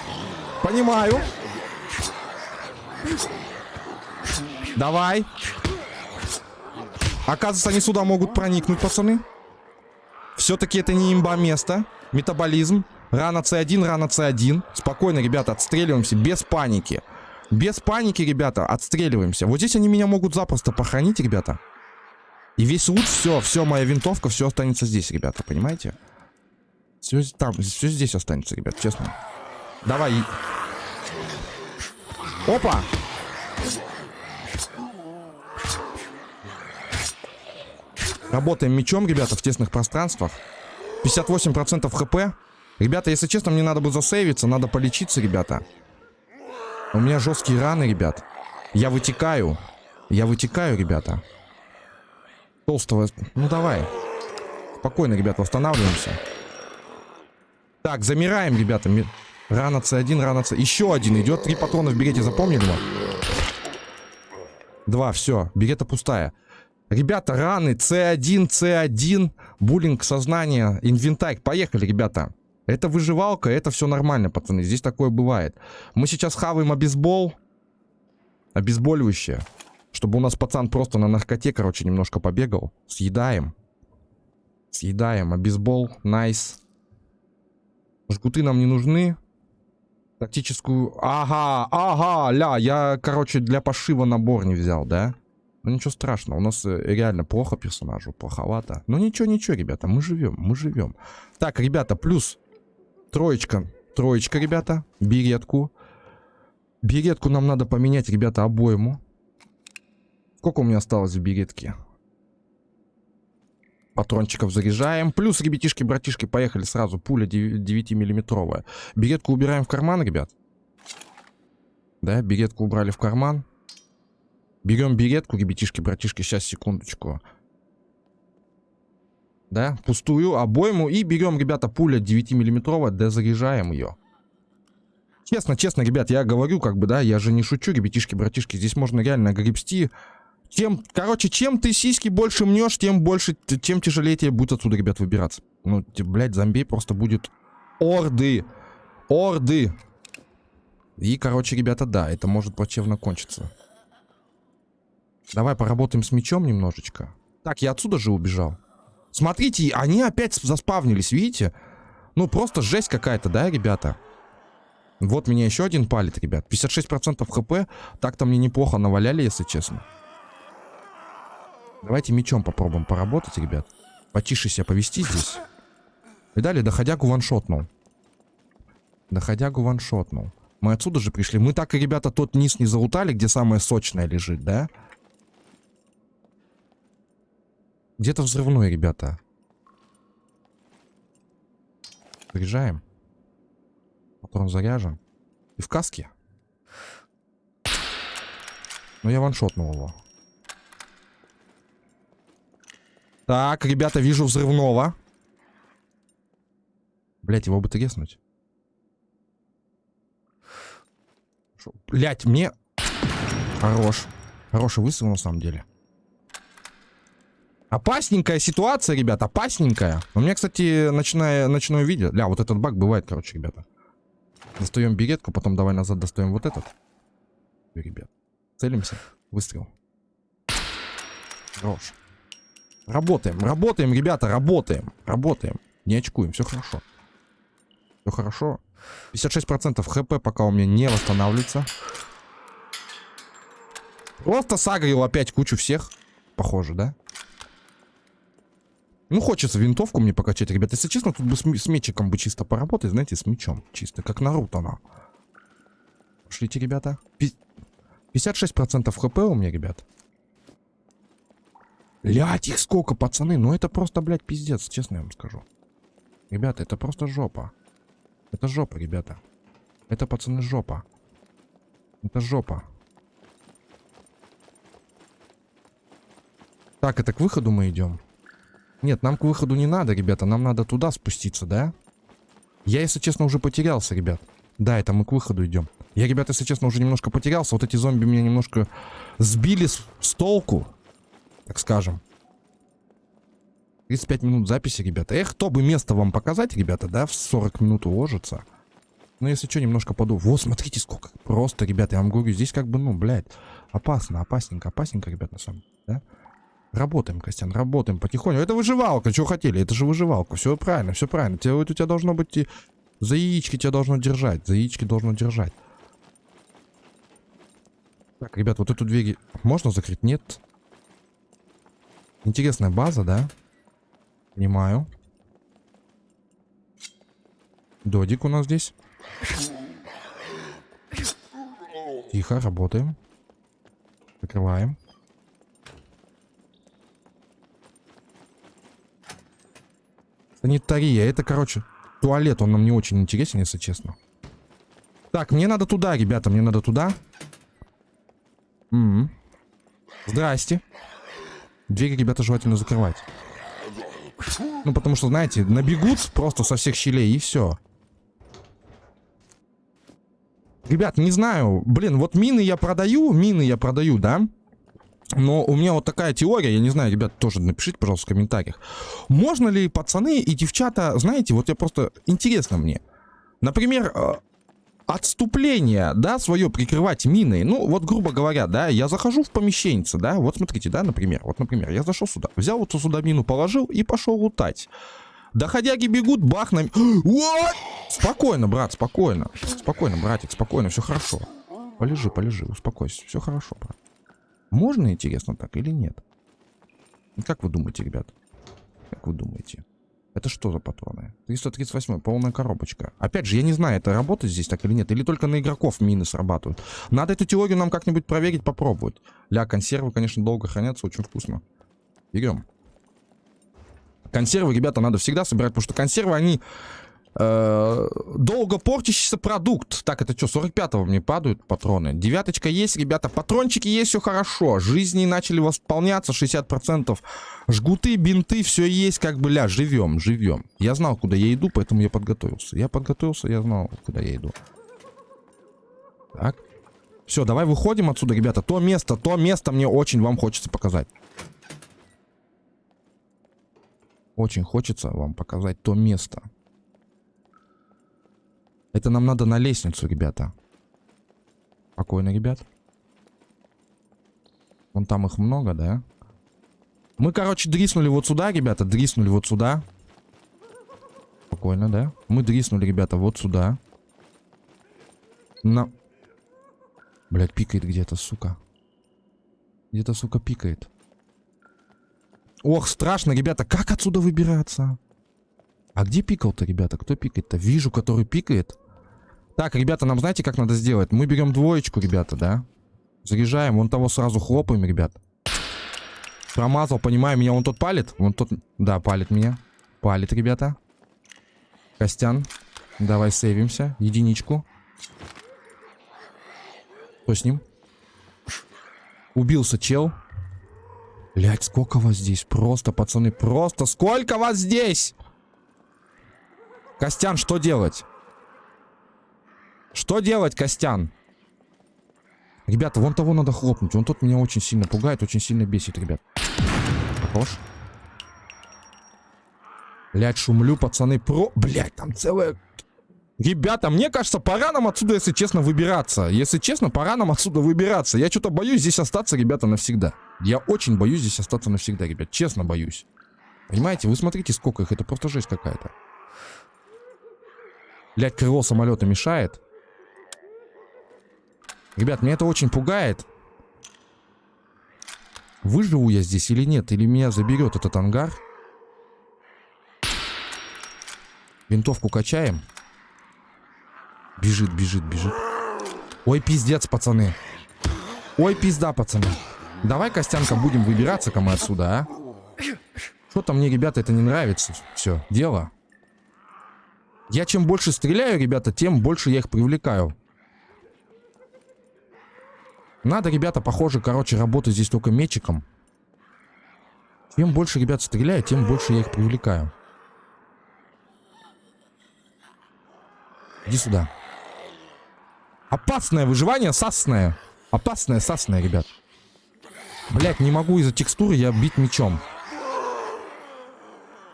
Понимаю. Давай. Оказывается, они сюда могут проникнуть, пацаны. Все-таки это не имба место. Метаболизм. Рана С1, рана С1. Спокойно, ребята, отстреливаемся без паники. Без паники, ребята, отстреливаемся. Вот здесь они меня могут запросто похоронить, ребята. И весь лут, все, все, моя винтовка, все останется здесь, ребята, понимаете? Все там, все здесь останется, ребят, честно. Давай. Опа! Работаем мечом, ребята, в тесных пространствах. 58% хп. Ребята, если честно, мне надо бы засейвиться, надо полечиться, ребята. У меня жесткие раны, ребят. Я вытекаю. Я вытекаю, ребята. Толстого... Ну, давай. Спокойно, ребят, восстанавливаемся. Так, замираем, ребята. Рана С1, рана С... Еще один идет. Три патрона в берете, запомнили? Два, Два все. Берета пустая. Ребята, раны С1, С1, буллинг сознания, инвентарь. Поехали, ребята. Это выживалка, это все нормально, пацаны. Здесь такое бывает. Мы сейчас хаваем обезбол. Обезболивающее. Чтобы у нас пацан просто на наркоте, короче, немножко побегал. Съедаем. Съедаем. Обезбол. Nice. Жгуты нам не нужны. Тактическую... Ага, ага, ля, я, короче, для пошива набор не взял, да? Ну ничего страшного, у нас э, реально плохо персонажу, плоховато. Ну ничего, ничего, ребята, мы живем, мы живем. Так, ребята, плюс троечка, троечка, ребята, беретку. Беретку нам надо поменять, ребята, обойму. Сколько у меня осталось в беретке? Патрончиков заряжаем. Плюс, ребятишки, братишки, поехали сразу. Пуля 9-миллиметровая. Беретку убираем в карман, ребят. Да, беретку убрали в карман. Берем беретку, ребятишки, братишки, сейчас, секундочку. Да, пустую обойму. И берем, ребята, пуля 9-миллиметровая, дозаряжаем ее. Честно, честно, ребят, я говорю, как бы, да, я же не шучу, ребятишки, братишки. Здесь можно реально гребсти. Чем, короче, чем ты сиськи больше мнешь, тем больше, тем тяжелее тебе будет отсюда, ребят, выбираться. Ну, блядь, зомби просто будет орды. Орды. И, короче, ребята, да, это может плачевно кончиться. Давай поработаем с мечом немножечко. Так, я отсюда же убежал. Смотрите, они опять заспавнились, видите? Ну, просто жесть какая-то, да, ребята? Вот меня еще один палит, ребят. 56% хп. Так-то мне неплохо наваляли, если честно. Давайте мечом попробуем поработать, ребят. Потише себя повести здесь. И далее доходягу ваншотнул. Доходягу ваншотнул. Мы отсюда же пришли. Мы так и, ребята, тот низ не залутали, где самое сочное лежит, да? Да. Где-то взрывной, ребята. Заряжаем. Патрон заряжен. И в каске. Ну, я ваншотнул его. Так, ребята, вижу взрывного. Блять, его бы треснуть. Блять, мне... Хорош. Хороший выстрел, на самом деле. Опасненькая ситуация, ребят, опасненькая. У меня, кстати, ночное, ночное видео. Ля, вот этот баг бывает, короче, ребята. Достаем беретку, потом давай назад достаем вот этот. Ребят, целимся. Выстрел. Хорош. Работаем, работаем, ребята, работаем, работаем. Не очкуем, все хорошо. Все хорошо. 56% хп пока у меня не восстанавливается. Просто сагрил опять кучу всех. Похоже, да? Ну, хочется винтовку мне покачать, ребят. Если честно, тут бы с, с мечиком бы чисто поработать, знаете, с мечом. Чисто, как Наруто, на. Пошлите, ребята. 56% хп у меня, ребят. Блять, их сколько, пацаны. Ну, это просто, блядь, пиздец, честно я вам скажу. Ребята, это просто жопа. Это жопа, ребята. Это, пацаны, жопа. Это жопа. Так, это к выходу мы идем. Нет, нам к выходу не надо, ребята. Нам надо туда спуститься, да? Я, если честно, уже потерялся, ребят. Да, это мы к выходу идем. Я, ребята, если честно, уже немножко потерялся. Вот эти зомби меня немножко сбили с, с толку, так скажем. 35 минут записи, ребята. Эх, кто бы место вам показать, ребята, да, в 40 минут уложится. Ну, если что, немножко поду. Вот, смотрите, сколько. Просто, ребята, я вам говорю, здесь как бы, ну, блядь, опасно, опасненько, опасненько, ребят, на самом деле, да? Работаем, Костян, работаем потихоньку. Это выживалка, что хотели, это же выживалка. Все правильно, все правильно. Тебе, у тебя должно быть... За яички тебя должно держать, за яички должно держать. Так, ребят, вот эту дверь можно закрыть? Нет. Интересная база, да? Понимаю. Додик у нас здесь. Тихо, работаем. Закрываем. Санитария. Это, короче, туалет. Он нам не очень интересен, если честно. Так, мне надо туда, ребята. Мне надо туда. М -м. Здрасте. Двери, ребята, желательно закрывать. Ну, потому что, знаете, набегут просто со всех щелей и все. Ребят, не знаю. Блин, вот мины я продаю, мины я продаю, да? Но у меня вот такая теория, я не знаю, ребят, тоже напишите, пожалуйста, в комментариях. Можно ли пацаны и девчата, знаете, вот я просто, интересно мне. Например, э, отступление, да, свое прикрывать миной. Ну, вот, грубо говоря, да, я захожу в помещение, да, вот смотрите, да, например, вот, например, я зашел сюда, взял вот сюда мину, положил и пошел лутать. Доходяги бегут, бах на... Спокойно, брат, спокойно. Спокойно, братик, спокойно, все хорошо. Полежи, полежи, успокойся, все хорошо, брат. Можно, интересно, так или нет? Как вы думаете, ребят? Как вы думаете? Это что за патроны? 338, полная коробочка. Опять же, я не знаю, это работает здесь так или нет. Или только на игроков мины срабатывают. Надо эту теорию нам как-нибудь проверить, попробовать. Ля, консервы, конечно, долго хранятся, очень вкусно. Берем. Консервы, ребята, надо всегда собирать, потому что консервы, они Э, долго портящийся продукт. Так, это что, 45-го мне падают патроны? Девяточка есть, ребята, патрончики есть, все хорошо. Жизни начали восполняться, 60%. Жгуты, бинты, все есть, как бы, ля, живем, живем. Я знал, куда я иду, поэтому я подготовился. Я подготовился, я знал, куда я иду. Так. Все, давай выходим отсюда, ребята. То место, то место мне очень вам хочется показать. Очень хочется вам показать то место. Это нам надо на лестницу, ребята. Спокойно, ребят. Вон там их много, да? Мы, короче, дриснули вот сюда, ребята. Дриснули вот сюда. Спокойно, да? Мы дриснули, ребята, вот сюда. На... Блять, пикает где-то, сука. Где-то, сука, пикает. Ох, страшно, ребята. Как отсюда выбираться? А где пикал-то, ребята? Кто пикает-то? Вижу, который пикает. Так, ребята, нам знаете, как надо сделать? Мы берем двоечку, ребята, да? Заряжаем, вон того сразу хлопаем, ребят. Промазал, понимаю, меня он тот палит? Вон тот, да, палит меня. Палит, ребята. Костян, давай сейвимся. Единичку. Что с ним? Убился чел. Блять, сколько вас здесь? Просто, пацаны, просто сколько вас здесь? Костян, что делать? Что делать, Костян? Ребята, вон того надо хлопнуть. Он тот меня очень сильно пугает, очень сильно бесит, ребят. Хорош. Блять, шумлю, пацаны. Про... Блять, там целая... Ребята, мне кажется, пора нам отсюда, если честно, выбираться. Если честно, пора нам отсюда выбираться. Я что-то боюсь здесь остаться, ребята, навсегда. Я очень боюсь здесь остаться навсегда, ребят. Честно боюсь. Понимаете? Вы смотрите, сколько их. Это просто жесть какая-то. Блять, крыло самолета мешает. Ребят, меня это очень пугает. Выживу я здесь или нет? Или меня заберет этот ангар? Винтовку качаем. Бежит, бежит, бежит. Ой, пиздец, пацаны. Ой, пизда, пацаны. Давай, Костянка, будем выбираться-ка мы отсюда, а? Что-то мне, ребята, это не нравится. Все, дело. Я чем больше стреляю, ребята, тем больше я их привлекаю. Надо, ребята, похоже, короче, работать здесь только мечиком. Чем больше ребят стреляю, тем больше я их привлекаю. Иди сюда. Опасное выживание, сасное. Опасное, сасное, ребят. Блять, не могу из-за текстуры я бить мечом.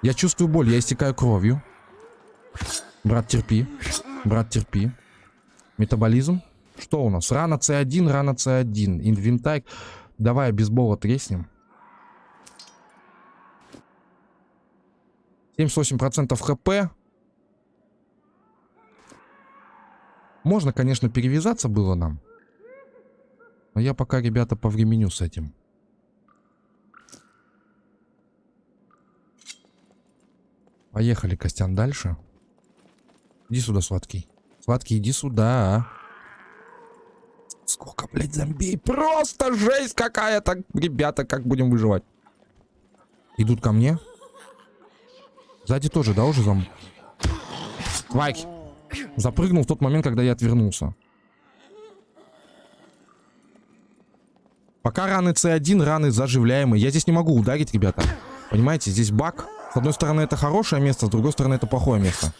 Я чувствую боль, я истекаю кровью. Брат, терпи. Брат, терпи. Метаболизм. Что у нас? Рана С1, рана С1. Инвентарь. Давай бейсбола треснем. 78% хп. Можно, конечно, перевязаться было нам. Но я пока, ребята, повременю с этим. Поехали, Костян, дальше. Иди сюда, сладкий. Сладкий, иди сюда. Сколько, блядь, зомбей? Просто жесть какая-то. Ребята, как будем выживать? Идут ко мне. Сзади тоже, да, уже зомби? Твайк. Запрыгнул в тот момент, когда я отвернулся. Пока раны С1, раны заживляемые. Я здесь не могу ударить, ребята. Понимаете, здесь баг. С одной стороны, это хорошее место, с другой стороны, это плохое место.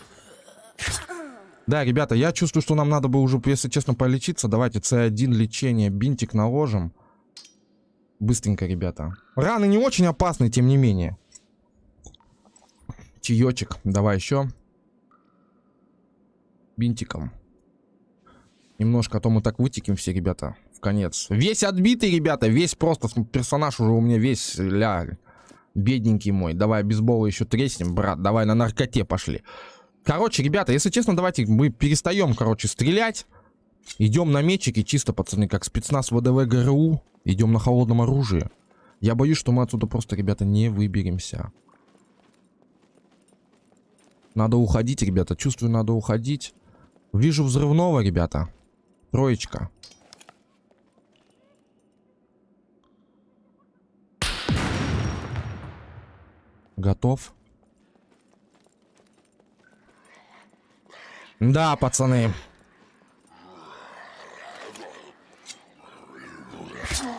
Да, ребята, я чувствую, что нам надо бы уже, если честно, полечиться. Давайте С1 лечение, бинтик наложим. Быстренько, ребята. Раны не очень опасны, тем не менее. Чаечек. Давай еще. Бинтиком. Немножко, а то мы так вытеким все, ребята, в конец. Весь отбитый, ребята, весь просто персонаж уже у меня весь ля. Бедненький мой. Давай бейсбола еще треснем, брат. Давай на наркоте пошли. Короче, ребята, если честно, давайте мы перестаем, короче, стрелять. Идем на мечики, чисто, пацаны, как спецназ ВДВ ГРУ. Идем на холодном оружии. Я боюсь, что мы отсюда просто, ребята, не выберемся. Надо уходить, ребята. Чувствую, надо уходить. Вижу взрывного, ребята. Троечка. Готов. Да, пацаны.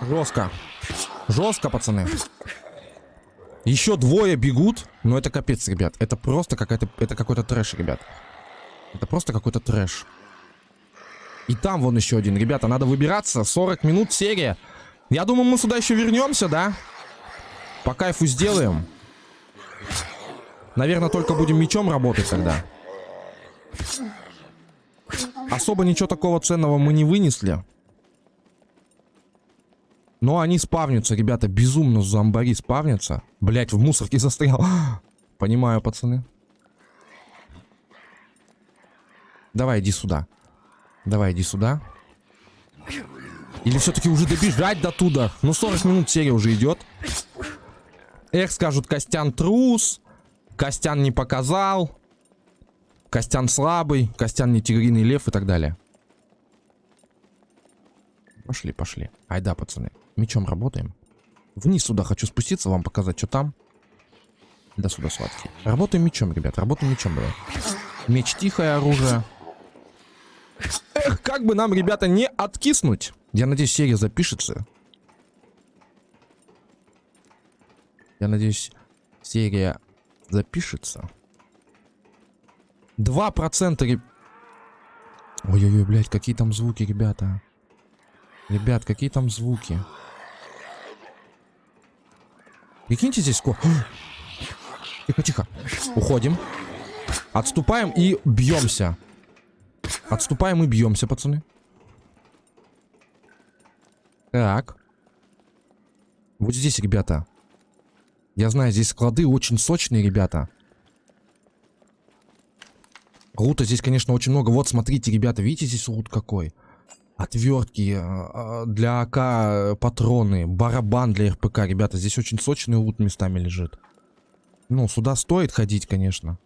Жестко. Жестко, пацаны. Еще двое бегут. Но это капец, ребят. Это просто какая-то... Это какой-то трэш, ребят. Это просто какой-то трэш. И там вон еще один. Ребята, надо выбираться. 40 минут серия. Я думаю, мы сюда еще вернемся, да? По кайфу сделаем. Наверное, только будем мечом работать тогда. Особо ничего такого ценного мы не вынесли. Но они спавнятся, ребята. Безумно зомбари спавнятся. Блять, в мусорке застрял. Понимаю, пацаны. Давай, иди сюда. Давай, иди сюда. Или все-таки уже добежать до туда? Ну, 40 минут серия уже идет. Эх, скажут, Костян трус. Костян не показал. Костян слабый. Костян не тигриный лев и так далее. Пошли, пошли. Айда, пацаны. Мечом работаем. Вниз сюда хочу спуститься, вам показать, что там. Да сюда, сладкий. Работаем мечом, ребят. Работаем мечом, давай. Меч тихое оружие. Эх, как бы нам, ребята, не откиснуть. Я надеюсь, серия запишется. Я надеюсь, серия запишется. Два процента, реб... Ой-ой-ой, блядь, какие там звуки, ребята. Ребят, какие там звуки. Прикиньте здесь сколько... Тихо, тихо. Уходим. Отступаем и бьемся. Отступаем и бьемся, пацаны. Так. Вот здесь, ребята. Я знаю, здесь склады очень сочные, ребята. Лута здесь, конечно, очень много. Вот, смотрите, ребята, видите, здесь лут какой? Отвертки э, для АК э, патроны, барабан для РПК, ребята. Здесь очень сочный лут местами лежит. Ну, сюда стоит ходить, конечно.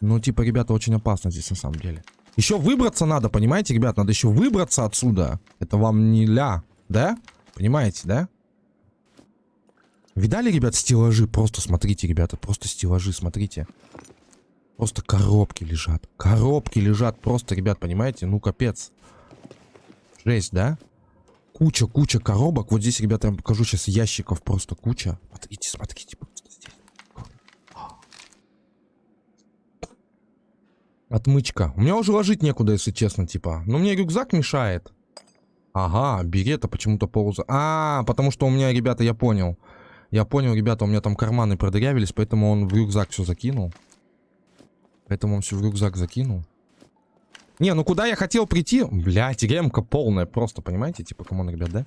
Ну, типа, ребята, очень опасно здесь на самом деле. Еще выбраться надо, понимаете, ребят? Надо еще выбраться отсюда. Это вам не ля, да? Понимаете, да? Видали, ребят, стеллажи? Просто смотрите, ребята, просто стеллажи, смотрите. Просто коробки лежат. Коробки лежат просто, ребят, понимаете? Ну, капец. Жесть, да? Куча, куча коробок. Вот здесь, ребята, я вам покажу сейчас ящиков просто куча. Смотрите, смотрите, просто здесь. Отмычка. У меня уже ложить некуда, если честно, типа. Но мне рюкзак мешает. Ага, берета почему-то полза. А, потому что у меня, ребята, я понял. Я понял, ребята, у меня там карманы продырявились, поэтому он в рюкзак все закинул. Поэтому он все в рюкзак закинул. Не, ну куда я хотел прийти? Блядь, ремка полная просто, понимаете? Типа, come on, ребят, да?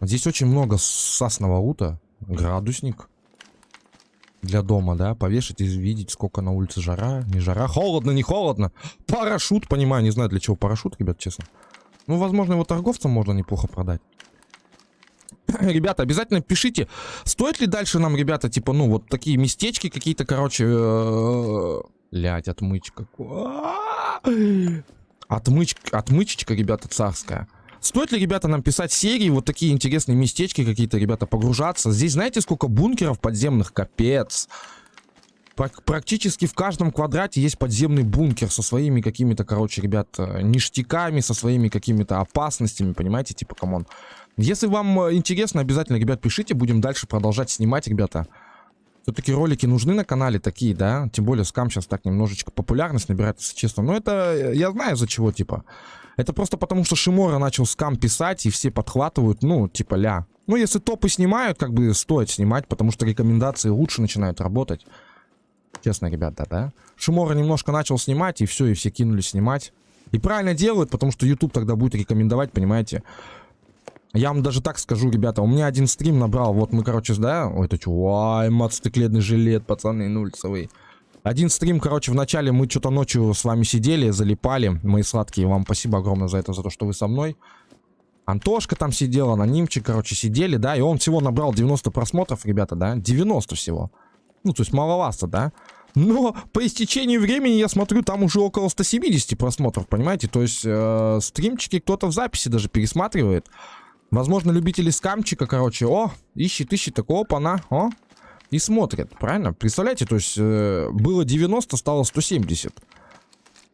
Здесь очень много сасного лута. Градусник. Для дома, да? Повешать и видеть, сколько на улице жара. Не жара. Холодно, не холодно. Парашют, понимаю. Не знаю, для чего парашют, ребят, честно. Ну, возможно, его торговцам можно неплохо продать. Ребята, обязательно пишите, стоит ли дальше нам, ребята, типа, ну, вот такие местечки какие-то, короче... Э, блять, отмычка. Отмычка, отмычечка, ребята, царская. Стоит ли, ребята, нам писать серии, вот такие интересные местечки какие-то, ребята, погружаться? Здесь знаете, сколько бункеров подземных? Капец. Практически в каждом квадрате есть подземный бункер со своими какими-то, короче, ребят, ништяками, со своими какими-то опасностями, понимаете, типа, come on. Если вам э, интересно, обязательно, ребят, пишите, будем дальше продолжать снимать, ребята. Все-таки ролики нужны на канале такие, да? Тем более SCUM сейчас так немножечко популярность набирает, если честно. Но это, э, я знаю за чего, типа. Это просто потому, что Шиморо начал SCUM писать, и все подхватывают, ну, типа, ля. Ну, если топы снимают, как бы стоит снимать, потому что рекомендации лучше начинают работать. Честно, ребята, да? Шимора немножко начал снимать, и все, и все кинулись снимать. И правильно делают, потому что YouTube тогда будет рекомендовать, понимаете? Я вам даже так скажу, ребята, у меня один стрим набрал, вот мы, короче, да, ой, это что, ай, мотоциклетный жилет, пацаны, нульцевый. Один стрим, короче, в начале мы что-то ночью с вами сидели, залипали, мои сладкие, вам спасибо огромное за это, за то, что вы со мной. Антошка там сидел, анонимчик, короче, сидели, да, и он всего набрал 90 просмотров, ребята, да, 90 всего. Ну, то есть маловато, да. Но по истечению времени, я смотрю, там уже около 170 просмотров, понимаете? То есть э, стримчики кто-то в записи даже пересматривает. Возможно, любители скамчика, короче, о, ищет, ищет, такого опа-на, о, и смотрят, правильно? Представляете, то есть э, было 90, стало 170.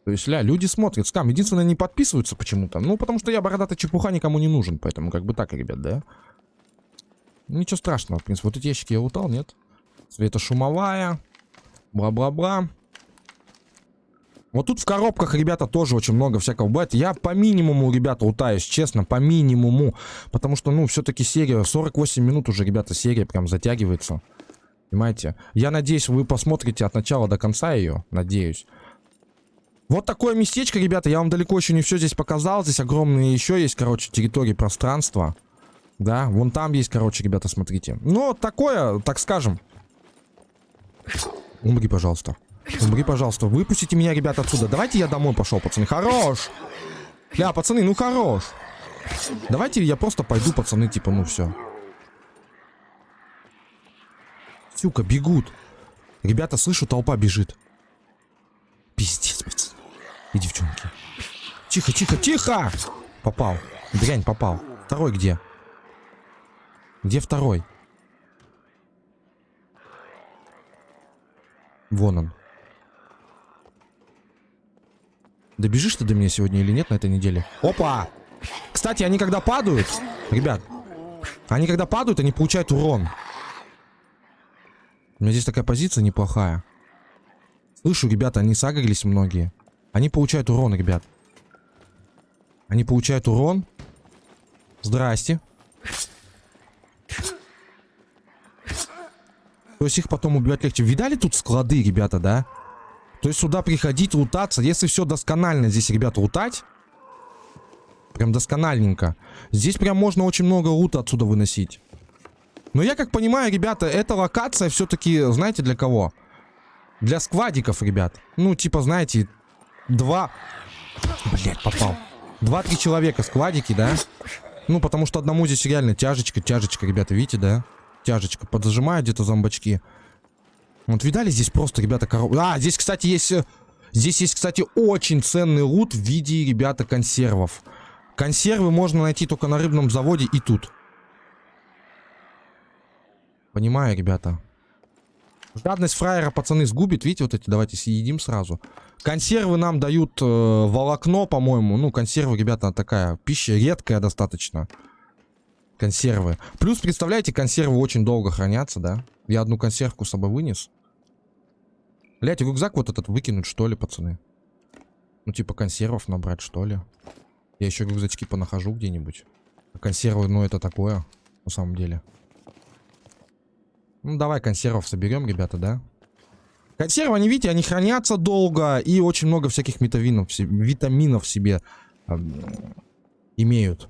То есть, ля, люди смотрят скам. Единственное, не подписываются почему-то. Ну, потому что я бородатая чепуха никому не нужен. Поэтому как бы так, ребят, да? Ничего страшного, в принципе. Вот эти ящики я лутал, нет? Светошумовая. Бла-бла-бла. Вот тут в коробках, ребята, тоже очень много всякого бывает. Я по минимуму, ребята, утаюсь, честно, по минимуму. Потому что, ну, все-таки серия, 48 минут уже, ребята, серия прям затягивается. Понимаете? Я надеюсь, вы посмотрите от начала до конца ее, надеюсь. Вот такое местечко, ребята, я вам далеко еще не все здесь показал. Здесь огромные еще есть, короче, территории пространства. Да, вон там есть, короче, ребята, смотрите. Ну, такое, так скажем. Умри, пожалуйста. Умри, пожалуйста. Выпустите меня, ребята, отсюда. Давайте я домой пошел, пацаны. Хорош. Бля, пацаны, ну хорош. Давайте я просто пойду, пацаны, типа, ну все. Сюка, бегут. Ребята, слышу, толпа бежит. Пиздец, пацаны. И девчонки. Тихо, тихо, тихо! Попал. Дрянь, попал. Второй где? Где второй? Вон он. Добежишь ты до меня сегодня или нет на этой неделе? Опа! Кстати, они когда падают... Ребят, они когда падают, они получают урон. У меня здесь такая позиция неплохая. Слышу, ребята, они сагрились многие. Они получают урон, ребят. Они получают урон. Здрасте. То есть их потом убивать легче. Видали тут склады, ребята, да? То есть сюда приходить, лутаться. Если все досконально здесь, ребята, лутать. Прям доскональненько. Здесь прям можно очень много лута отсюда выносить. Но я как понимаю, ребята, эта локация все-таки, знаете, для кого? Для сквадиков, ребят. Ну, типа, знаете, два... Блять, попал. Два-три человека сквадики, да? Ну, потому что одному здесь реально тяжечка, тяжечка, ребята, видите, да? Тяжечка. Подзажимают где-то зомбачки. Вот видали здесь просто, ребята, коров... А, здесь, кстати, есть... Э, здесь есть, кстати, очень ценный лут в виде, ребята, консервов. Консервы можно найти только на рыбном заводе и тут. Понимаю, ребята. Жадность фраера, пацаны, сгубит. Видите, вот эти, давайте съедим сразу. Консервы нам дают э, волокно, по-моему. Ну, консервы, ребята, такая пища редкая достаточно. Консервы. Плюс, представляете, консервы очень долго хранятся, да? Я одну консервку с собой вынес. Блять, рюкзак вот этот выкинуть, что ли, пацаны? Ну, типа консервов набрать, что ли? Я еще рюкзачки понахожу где-нибудь. А консервы, ну, это такое, на самом деле. Ну, давай консервов соберем, ребята, да? Консервы, они, видите, они хранятся долго и очень много всяких витаминов, витаминов в себе э, имеют.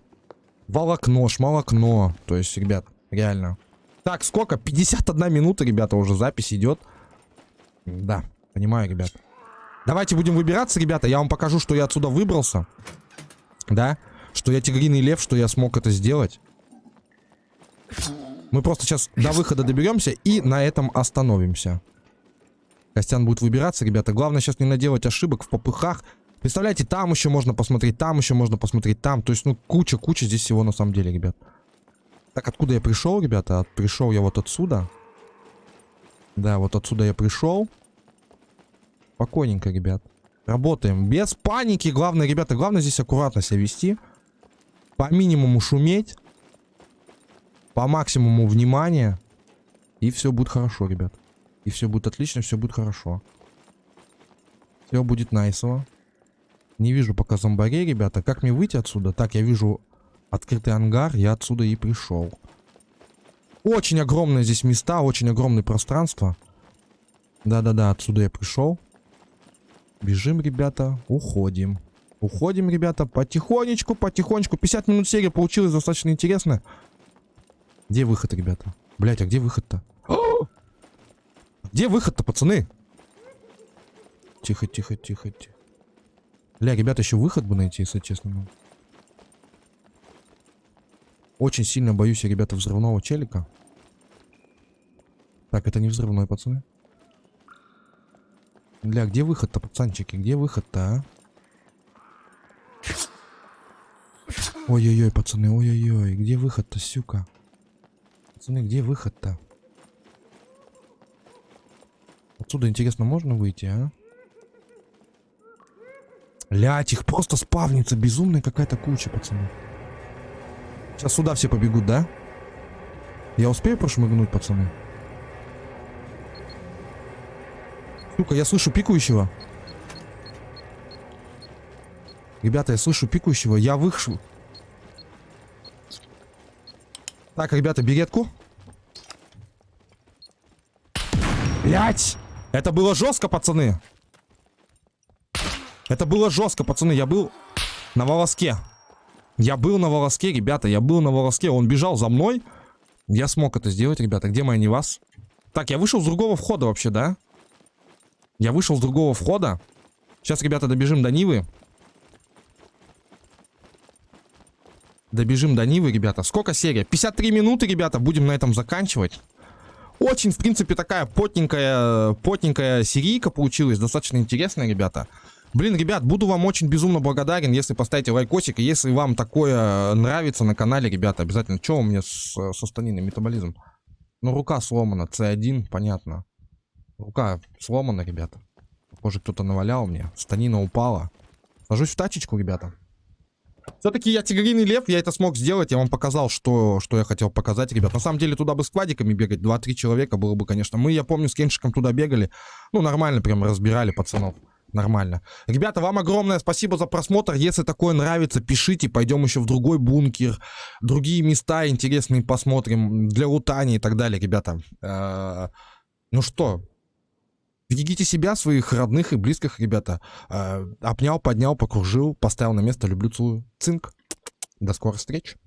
Волокно, шмолокно. То есть, ребят, реально. Так, сколько? 51 минута, ребята, уже запись идет. Да, понимаю, ребят. Давайте будем выбираться, ребята. Я вам покажу, что я отсюда выбрался. Да? Что я тигриный лев, что я смог это сделать. Мы просто сейчас до выхода доберемся и на этом остановимся. Костян будет выбираться, ребята. Главное сейчас не наделать ошибок в попыхах. Представляете, там еще можно посмотреть, там еще можно посмотреть, там. То есть, ну, куча-куча здесь всего на самом деле, ребят. Так, откуда я пришел, ребята? Пришел я вот отсюда. Да, вот отсюда я пришел. Спокойненько, ребят. Работаем. Без паники. Главное, ребята, главное здесь аккуратно себя вести. По минимуму шуметь по максимуму внимания. И все будет хорошо, ребят. И все будет отлично, все будет хорошо. Все будет найсово. Не вижу пока зомбарей, ребята. Как мне выйти отсюда? Так, я вижу открытый ангар. Я отсюда и пришел. Очень огромные здесь места, очень огромное пространство. Да-да-да, отсюда я пришел. Бежим, ребята, уходим. Уходим, ребята, потихонечку, потихонечку. 50 минут серии получилось достаточно интересно. Где выход, ребята? Блять, а где выход-то? Где выход-то, пацаны? Тихо, тихо, тихо, тихо. Бля, ребята, еще выход бы найти, если честно. Очень сильно боюсь я, ребята, взрывного челика. Так, это не взрывной, пацаны. Бля, где выход-то, пацанчики? Где выход-то, а? Ой-ой-ой, пацаны, ой-ой-ой. Где выход-то, сюка? Пацаны, где выход-то? Отсюда, интересно, можно выйти, а? Лять, их просто спавнится. Безумная какая-то куча, пацаны. Сейчас сюда все побегут, да? Я успею прошмыгнуть, пацаны? Сука, я слышу пикающего. Ребята, я слышу пикающего. Я выхожу. Так, ребята, беретку. Блять! Это было жестко, пацаны. Это было жестко, пацаны. Я был на волоске. Я был на волоске, ребята. Я был на волоске. Он бежал за мной. Я смог это сделать, ребята. Где моя не вас? Так, я вышел с другого входа вообще, да? Я вышел с другого входа. Сейчас, ребята, добежим до Нивы. Добежим до Нивы, ребята. Сколько серия? 53 минуты, ребята. Будем на этом заканчивать. Очень, в принципе, такая потненькая, потненькая серийка получилась. Достаточно интересная, ребята. Блин, ребят, буду вам очень безумно благодарен, если поставите лайкосик. И если вам такое нравится на канале, ребята, обязательно. Что у меня с, со станиной? Метаболизм. Ну, рука сломана. C1, понятно. Рука сломана, ребята. Похоже, кто-то навалял мне. Станина упала. Сажусь в тачечку, ребята. Все-таки я тигриный лев, я это смог сделать. Я вам показал, что, что я хотел показать, ребят. На самом деле, туда бы с квадиками бегать. 2-3 человека было бы, конечно. Мы, я помню, с Кеншиком туда бегали. Ну, нормально прям разбирали пацанов. Нормально. Ребята, вам огромное спасибо за просмотр. Если такое нравится, пишите. Пойдем еще в другой бункер. Другие места интересные посмотрим. Для лутания и так далее, ребята. Э, ну что, Берегите себя, своих родных и близких, ребята. Э, обнял, поднял, покружил, поставил на место. Люблю, целую. Цинк. До скорых встреч!